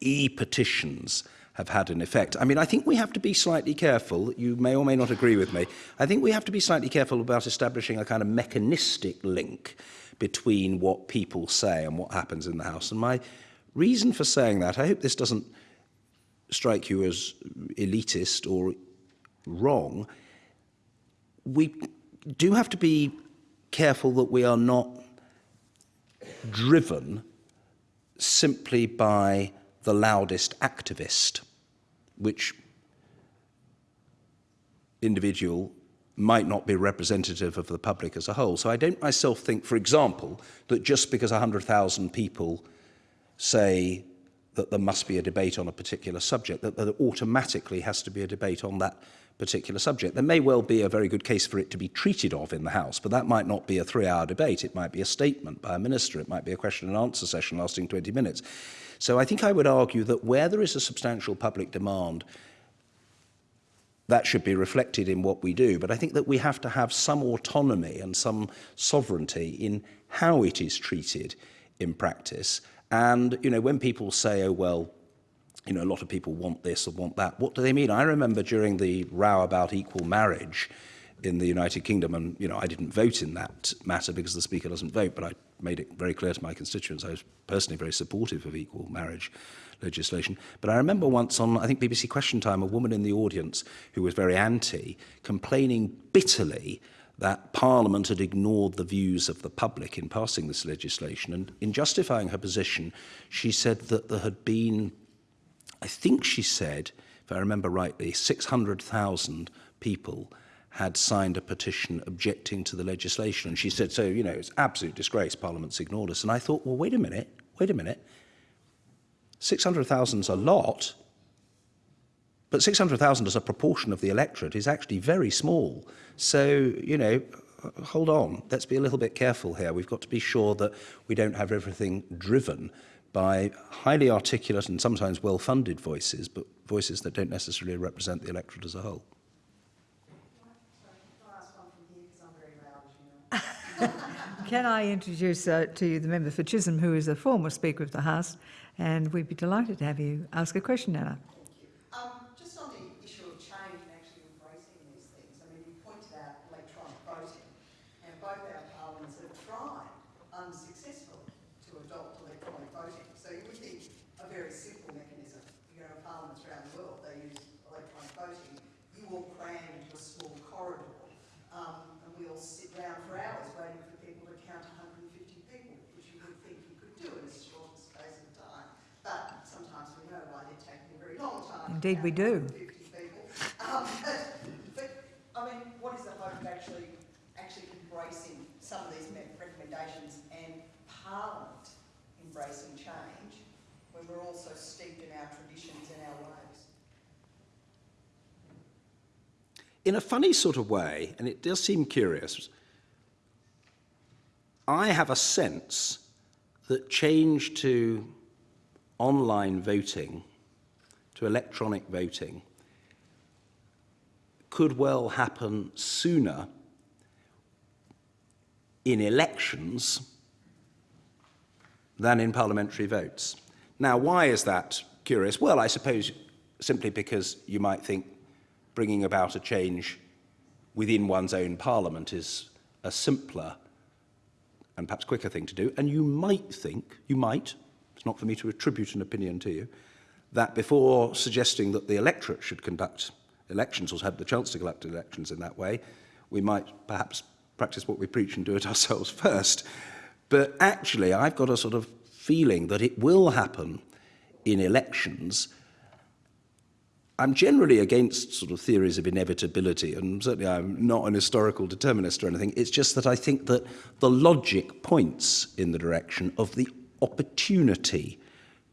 e-petitions have had an effect. I mean, I think we have to be slightly careful. You may or may not agree with me. I think we have to be slightly careful about establishing a kind of mechanistic link between what people say and what happens in the House. And my reason for saying that, I hope this doesn't strike you as elitist or wrong, we do have to be careful that we are not driven simply by the loudest activist, which individual might not be representative of the public as a whole. So I don't myself think, for example, that just because 100,000 people say that there must be a debate on a particular subject, that there automatically has to be a debate on that particular subject. There may well be a very good case for it to be treated of in the House, but that might not be a three-hour debate. It might be a statement by a minister. It might be a question and answer session lasting 20 minutes. So I think I would argue that where there is a substantial public demand, that should be reflected in what we do. But I think that we have to have some autonomy and some sovereignty in how it is treated in practice. And, you know, when people say, oh, well, you know, a lot of people want this or want that, what do they mean? I remember during the row about equal marriage, in the United Kingdom, and you know, I didn't vote in that matter because the Speaker doesn't vote, but I made it very clear to my constituents I was personally very supportive of equal marriage legislation. But I remember once on, I think, BBC Question Time, a woman in the audience who was very anti, complaining bitterly that Parliament had ignored the views of the public in passing this legislation. And in justifying her position, she said that there had been, I think she said, if I remember rightly, 600,000 people had signed a petition objecting to the legislation. And she said, so, you know, it's absolute disgrace, Parliament's ignored us. And I thought, well, wait a minute, wait a minute. 600,000 is a lot, but 600,000 as a proportion of the electorate is actually very small. So, you know, hold on, let's be a little bit careful here. We've got to be sure that we don't have everything driven by highly articulate and sometimes well-funded voices, but voices that don't necessarily represent the electorate as a whole. [laughs] Can I introduce uh, to you the member for Chisholm, who is a former Speaker of the House, and we'd be delighted to have you ask a question, Anna. Um, just on the issue of change and actually embracing these things, I mean, you pointed out electronic voting, and both our parliaments have tried unsuccessfully to adopt electronic voting. So you would think a very simple mechanism. You go to parliaments around the world, they use electronic voting. You all cram into a small corridor, um, and we all sit round for hours waiting for people to count 150 people, which you would think you could do in a short space of time. But sometimes we know why they're taking a very long time. to Indeed we do. Um, but, [laughs] but, I mean, what is the hope of actually, actually embracing some of these recommendations and Parliament embracing change when we're also steeped in our traditions and our ways? in a funny sort of way, and it does seem curious, I have a sense that change to online voting, to electronic voting, could well happen sooner in elections than in parliamentary votes. Now, why is that curious? Well, I suppose simply because you might think bringing about a change within one's own parliament is a simpler and perhaps quicker thing to do. And you might think, you might, it's not for me to attribute an opinion to you, that before suggesting that the electorate should conduct elections or have the chance to conduct elections in that way, we might perhaps practice what we preach and do it [laughs] ourselves first. But actually, I've got a sort of feeling that it will happen in elections I'm generally against sort of theories of inevitability, and certainly I'm not an historical determinist or anything. It's just that I think that the logic points in the direction of the opportunity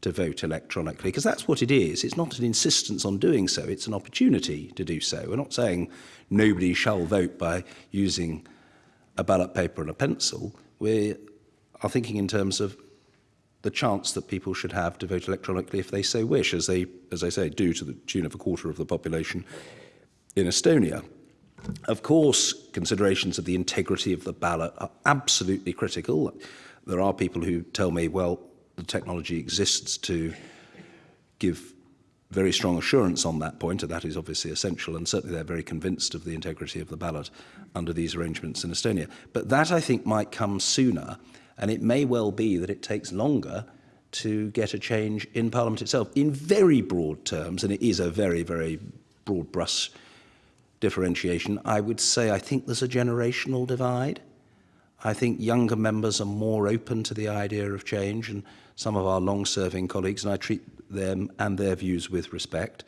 to vote electronically, because that's what it is. It's not an insistence on doing so, it's an opportunity to do so. We're not saying nobody shall vote by using a ballot paper and a pencil. We are thinking in terms of the chance that people should have to vote electronically if they so wish, as they, as I say, do to the tune of a quarter of the population in Estonia. Of course, considerations of the integrity of the ballot are absolutely critical. There are people who tell me, well, the technology exists to give very strong assurance on that point, and that is obviously essential, and certainly they're very convinced of the integrity of the ballot under these arrangements in Estonia. But that, I think, might come sooner And it may well be that it takes longer to get a change in Parliament itself. In very broad terms, and it is a very, very broad brush differentiation, I would say I think there's a generational divide. I think younger members are more open to the idea of change, and some of our long-serving colleagues, and I treat them and their views with respect.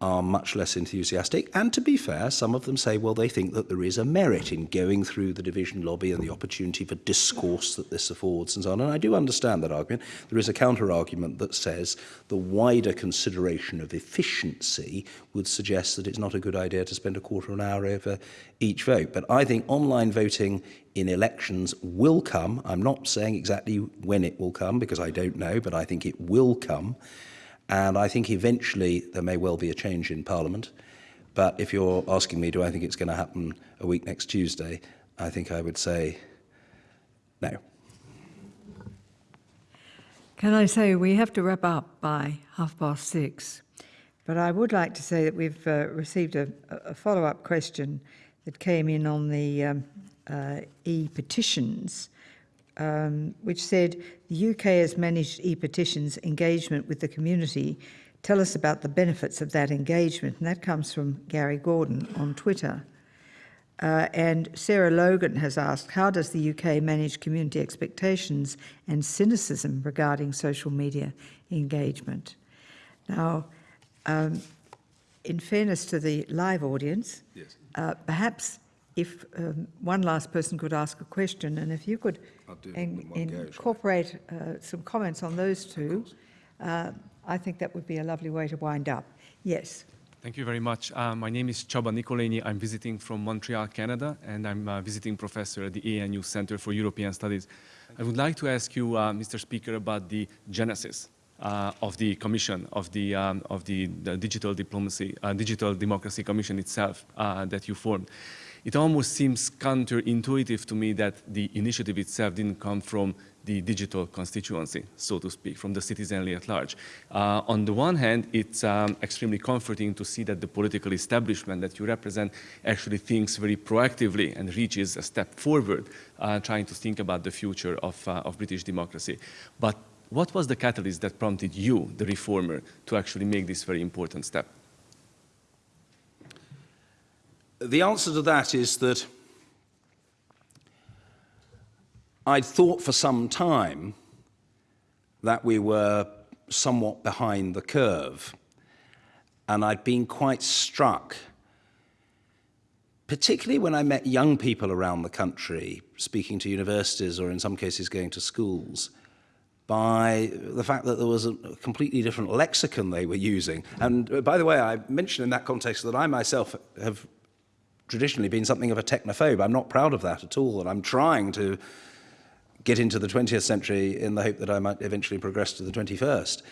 are much less enthusiastic. And to be fair, some of them say, well, they think that there is a merit in going through the division lobby and the opportunity for discourse that this affords and so on. And I do understand that argument. There is a counter-argument that says the wider consideration of efficiency would suggest that it's not a good idea to spend a quarter of an hour over each vote. But I think online voting in elections will come. I'm not saying exactly when it will come because I don't know, but I think it will come. And I think eventually there may well be a change in Parliament. But if you're asking me, do I think it's going to happen a week next Tuesday, I think I would say no. Can I say we have to wrap up by half past six? But I would like to say that we've uh, received a, a follow-up question that came in on the um, uh, e-petitions, um, which said the UK has managed e-petitions engagement with the community. Tell us about the benefits of that engagement. And that comes from Gary Gordon on Twitter. Uh, and Sarah Logan has asked, how does the UK manage community expectations and cynicism regarding social media engagement? Now, um, in fairness to the live audience, Yes. uh, perhaps if um, one last person could ask a question, and if you could I'll do it en- in one go, shall I? incorporate uh, some comments on those two, uh, I think that would be a lovely way to wind up. Yes. Thank you very much. Uh, my name is Csaba Nikolenyi. I'm visiting from Montreal, Canada, and I'm a visiting professor at the ANU Center for European Studies. I would like to ask you, uh, Mr. Speaker, about the genesis uh, of the commission, of the, um, of the, the Digital Diplomacy, uh, Digital Democracy Commission itself uh, that you formed. It almost seems counterintuitive to me that the initiative itself didn't come from the digital constituency, so to speak, from the citizenry at large. Uh, on the one hand, it's um, extremely comforting to see that the political establishment that you represent actually thinks very proactively and reaches a step forward, uh, trying to think about the future of, uh, of British democracy. But what was the catalyst that prompted you, the reformer, to actually make this very important step? the answer to that is that I'd thought for some time that we were somewhat behind the curve. And I'd been quite struck, particularly when I met young people around the country, speaking to universities or in some cases going to schools, by the fact that there was a completely different lexicon they were using. And uh, by the way, I mentioned in that context that I myself have traditionally been something of a technophobe. I'm not proud of that at all, and I'm trying to get into the 20th century in the hope that I might eventually progress to the 21st.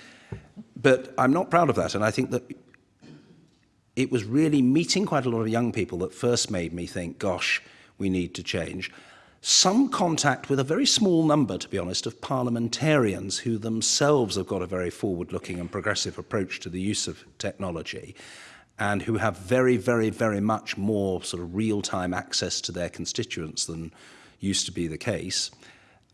But I'm not proud of that, and I think that it was really meeting quite a lot of young people that first made me think, gosh, we need to change. Some contact with a very small number, to be honest, of parliamentarians who themselves have got a very forward-looking and progressive approach to the use of technology and who have very, very, very much more sort of real-time access to their constituents than used to be the case,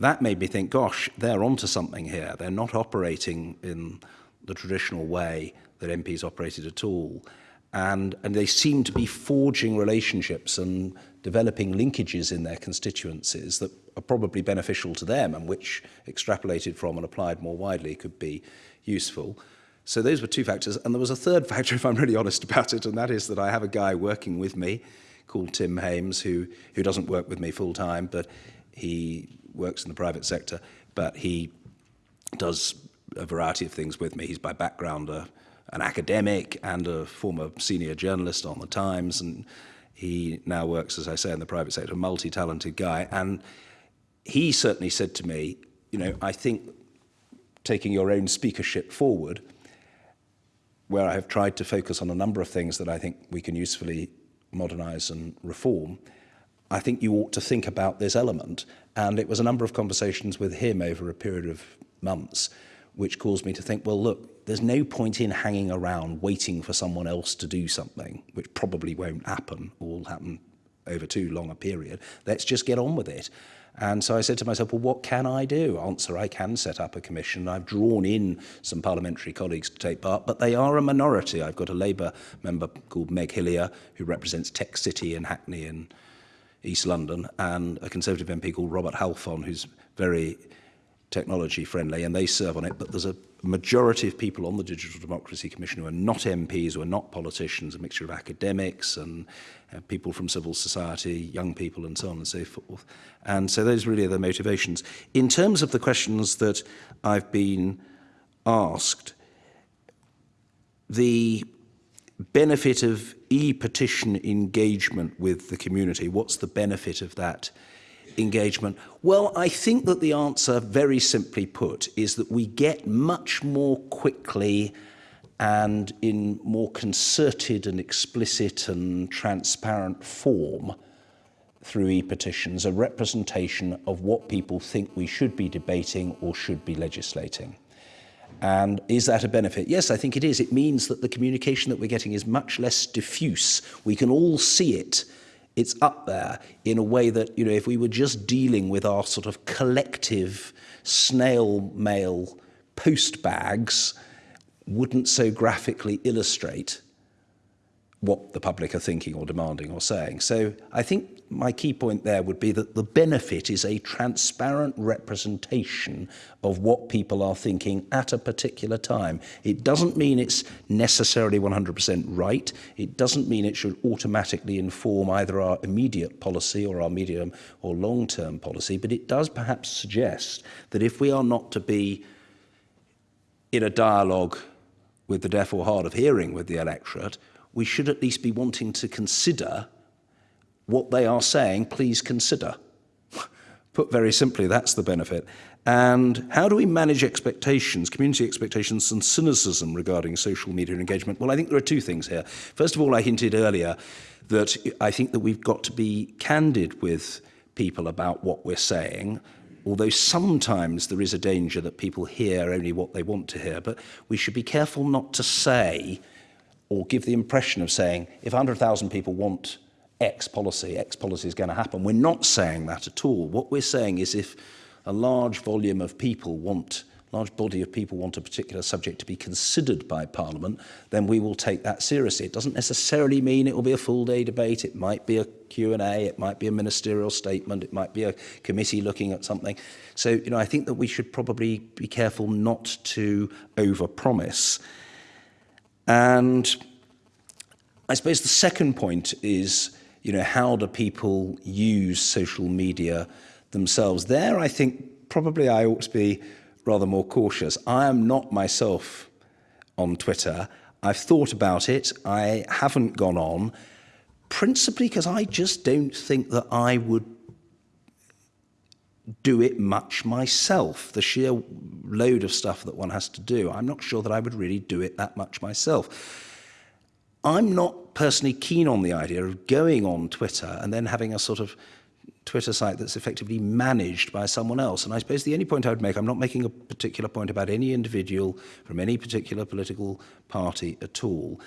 that made me think, gosh, they're onto something here. They're not operating in the traditional way that MPs operated at all. And, and they seem to be forging relationships and developing linkages in their constituencies that are probably beneficial to them and which extrapolated from and applied more widely could be useful. So those were two factors. And there was a third [laughs] factor, if I'm really honest about it, and that is that I have a guy working with me called Tim Hames, who, who doesn't work with me full time, but he works in the private sector, but he does a variety of things with me. He's by background a, an academic and a former senior journalist on the Times, and he now works, as I say, in the private sector, a multi-talented guy. And he certainly said to me, you know, I think taking your own speakership forward, where I have tried to focus on a number of things that I think we can usefully modernize and reform, I think you ought to think about this element. And it was a number of conversations with him over a period of months, which caused me to think, well, look, there's no point in hanging around waiting for someone else to do something, which probably won't happen or will happen over too long a period. Let's just get on with it. And so I said to myself, well, what can I do? Answer, I can set up a commission. I've drawn in some parliamentary colleagues to take part, but they are a minority. I've got a Labour member called Meg Hillier, who represents Tech City and Hackney in East London, and a Conservative MP called Robert Halfon, who's very technology friendly, and they serve on it, but there's a majority of people on the Digital Democracy Commission who are not MPs, who are not politicians, a mixture of academics and uh, people from civil society, young people and so on and so forth. And so those really are the motivations. In terms of the questions that I've been asked, the benefit of e-petition engagement with the community, what's the benefit of that? Well, I think that the answer, very simply put, is that we get much more quickly and in more concerted and explicit and transparent form through e-petitions a representation of what people think we should be debating or should be legislating. And is that a benefit? Yes, I think it is. It means that the communication that we're getting is much less diffuse. We can all see it. It's up there in a way that, you know, if we were just dealing with our sort of collective snail mail post bags, wouldn't so graphically illustrate what the public are thinking or demanding or saying. So I think my key point there would be that the benefit is a transparent representation of what people are thinking at a particular time. It doesn't mean it's necessarily 100% right. It doesn't mean it should automatically inform either our immediate policy or our medium or long-term policy, but it does perhaps suggest that if we are not to be in a dialogue with the deaf or hard of hearing with the electorate, we should at least be wanting to consider what they are saying, please consider. [laughs] Put very simply, that's the benefit. And how do we manage expectations, community expectations and cynicism regarding social media engagement? Well, I think there are two things here. First of all, I hinted earlier that I think that we've got to be candid with people about what we're saying, although sometimes there is a danger that people hear only what they want to hear. But we should be careful not to say or give the impression of saying, if 100,000 people want X policy, X policy is going to happen. We're not saying that at all. What we're saying is if a large volume of people want, large body of people want a particular subject to be considered by Parliament, then we will take that seriously. It doesn't necessarily mean it will be a full day debate. It might be a Q&A, it might be a ministerial statement, it might be a committee looking at something. So, you know, I think that we should probably be careful not to overpromise. promise And I suppose the second point is, you know, how do people use social media themselves? There, I think probably I ought to be rather more cautious. I am not myself on Twitter. I've thought about it. I haven't gone on, principally because I just don't think that I would do it much myself. The sheer load of stuff that one has to do, I'm not sure that I would really do it that much myself. I'm not personally keen on the idea of going on Twitter and then having a sort of Twitter site that's effectively managed by someone else. And I suppose the only point I would make, I'm not making a particular point about any individual from any particular political party at all.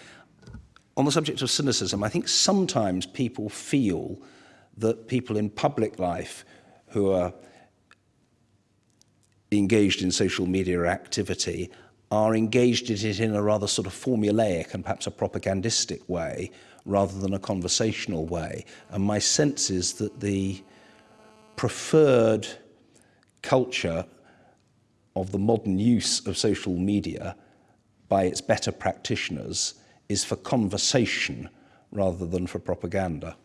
On the subject of cynicism, I think sometimes people feel that people in public life who are engaged in social media activity are engaged in it in a rather sort of formulaic and perhaps a propagandistic way rather than a conversational way. And my sense is that the preferred culture of the modern use of social media by its better practitioners is for conversation rather than for propaganda.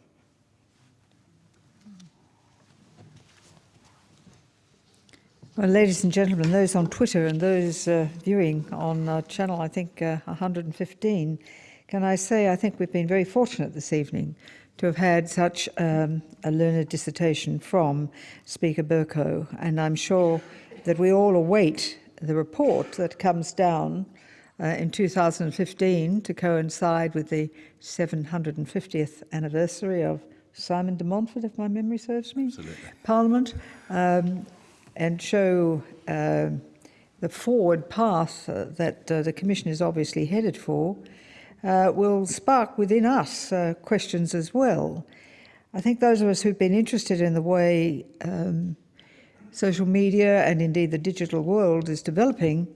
Well, ladies and gentlemen, those on Twitter and those uh, viewing on uh, channel, I think, uh, 115, can I say I think we've been very fortunate this evening to have had such um, a learned dissertation from Speaker Bercow, and I'm sure that we all await the report that comes down uh, in 2015 to coincide with the 750th anniversary of Simon de Montfort, if my memory serves me, Absolutely. Parliament. Um, and show uh, the forward path that uh, the Commission is obviously headed for, uh, will spark within us uh, questions as well. I think those of us who've been interested in the way um, social media and indeed the digital world is developing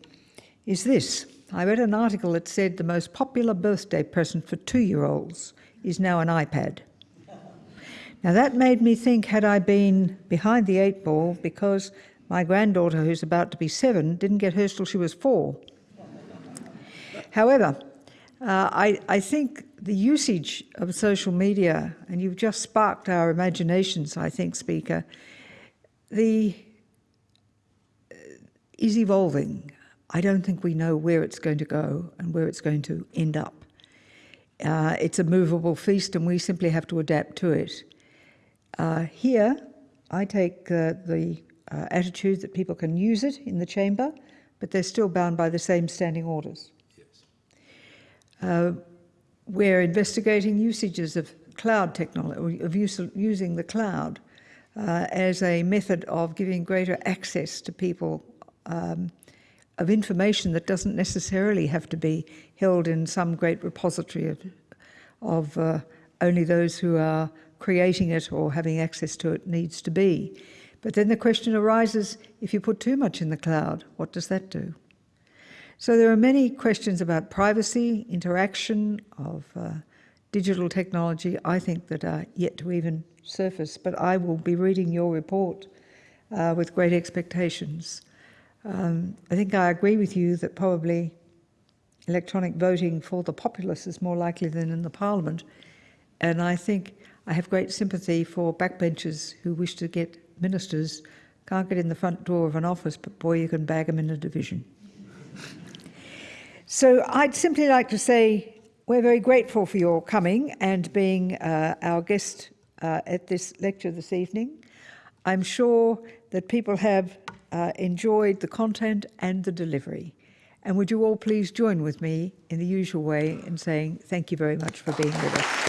is this. I read an article that said the most popular birthday present for two-year-olds is now an iPad. Now that made me think, had I been behind the eight ball, because My granddaughter, who's about to be seven, didn't get hers till she was four. However, uh, I, I think the usage of social media, and you've just sparked our imaginations, I think, Speaker, the uh, is evolving. I don't think we know where it's going to go and where it's going to end up. Uh, it's a movable feast, and we simply have to adapt to it. Uh, here, I take uh, the uh, attitude that people can use it in the chamber, but they're still bound by the same standing orders. Uh, we're investigating usages of cloud technology, of use, using the cloud uh, as a method of giving greater access to people um, of information that doesn't necessarily have to be held in some great repository of, of uh, only those who are creating it or having access to it needs to be. But then the question arises, if you put too much in the cloud, what does that do? So there are many questions about privacy, interaction of uh, digital technology, I think that are yet to even surface, but I will be reading your report uh, with great expectations. Um, I think I agree with you that probably electronic voting for the populace is more likely than in the parliament, and I think I have great sympathy for backbenchers who wish to get ministers, can't get in the front door of an office, but boy, you can bag them in a division. So I'd simply like to say we're very grateful for your coming and being uh, our guest uh, at this lecture this evening. I'm sure that people have uh, enjoyed the content and the delivery. And would you all please join with me in the usual way in saying thank you very much for being with us.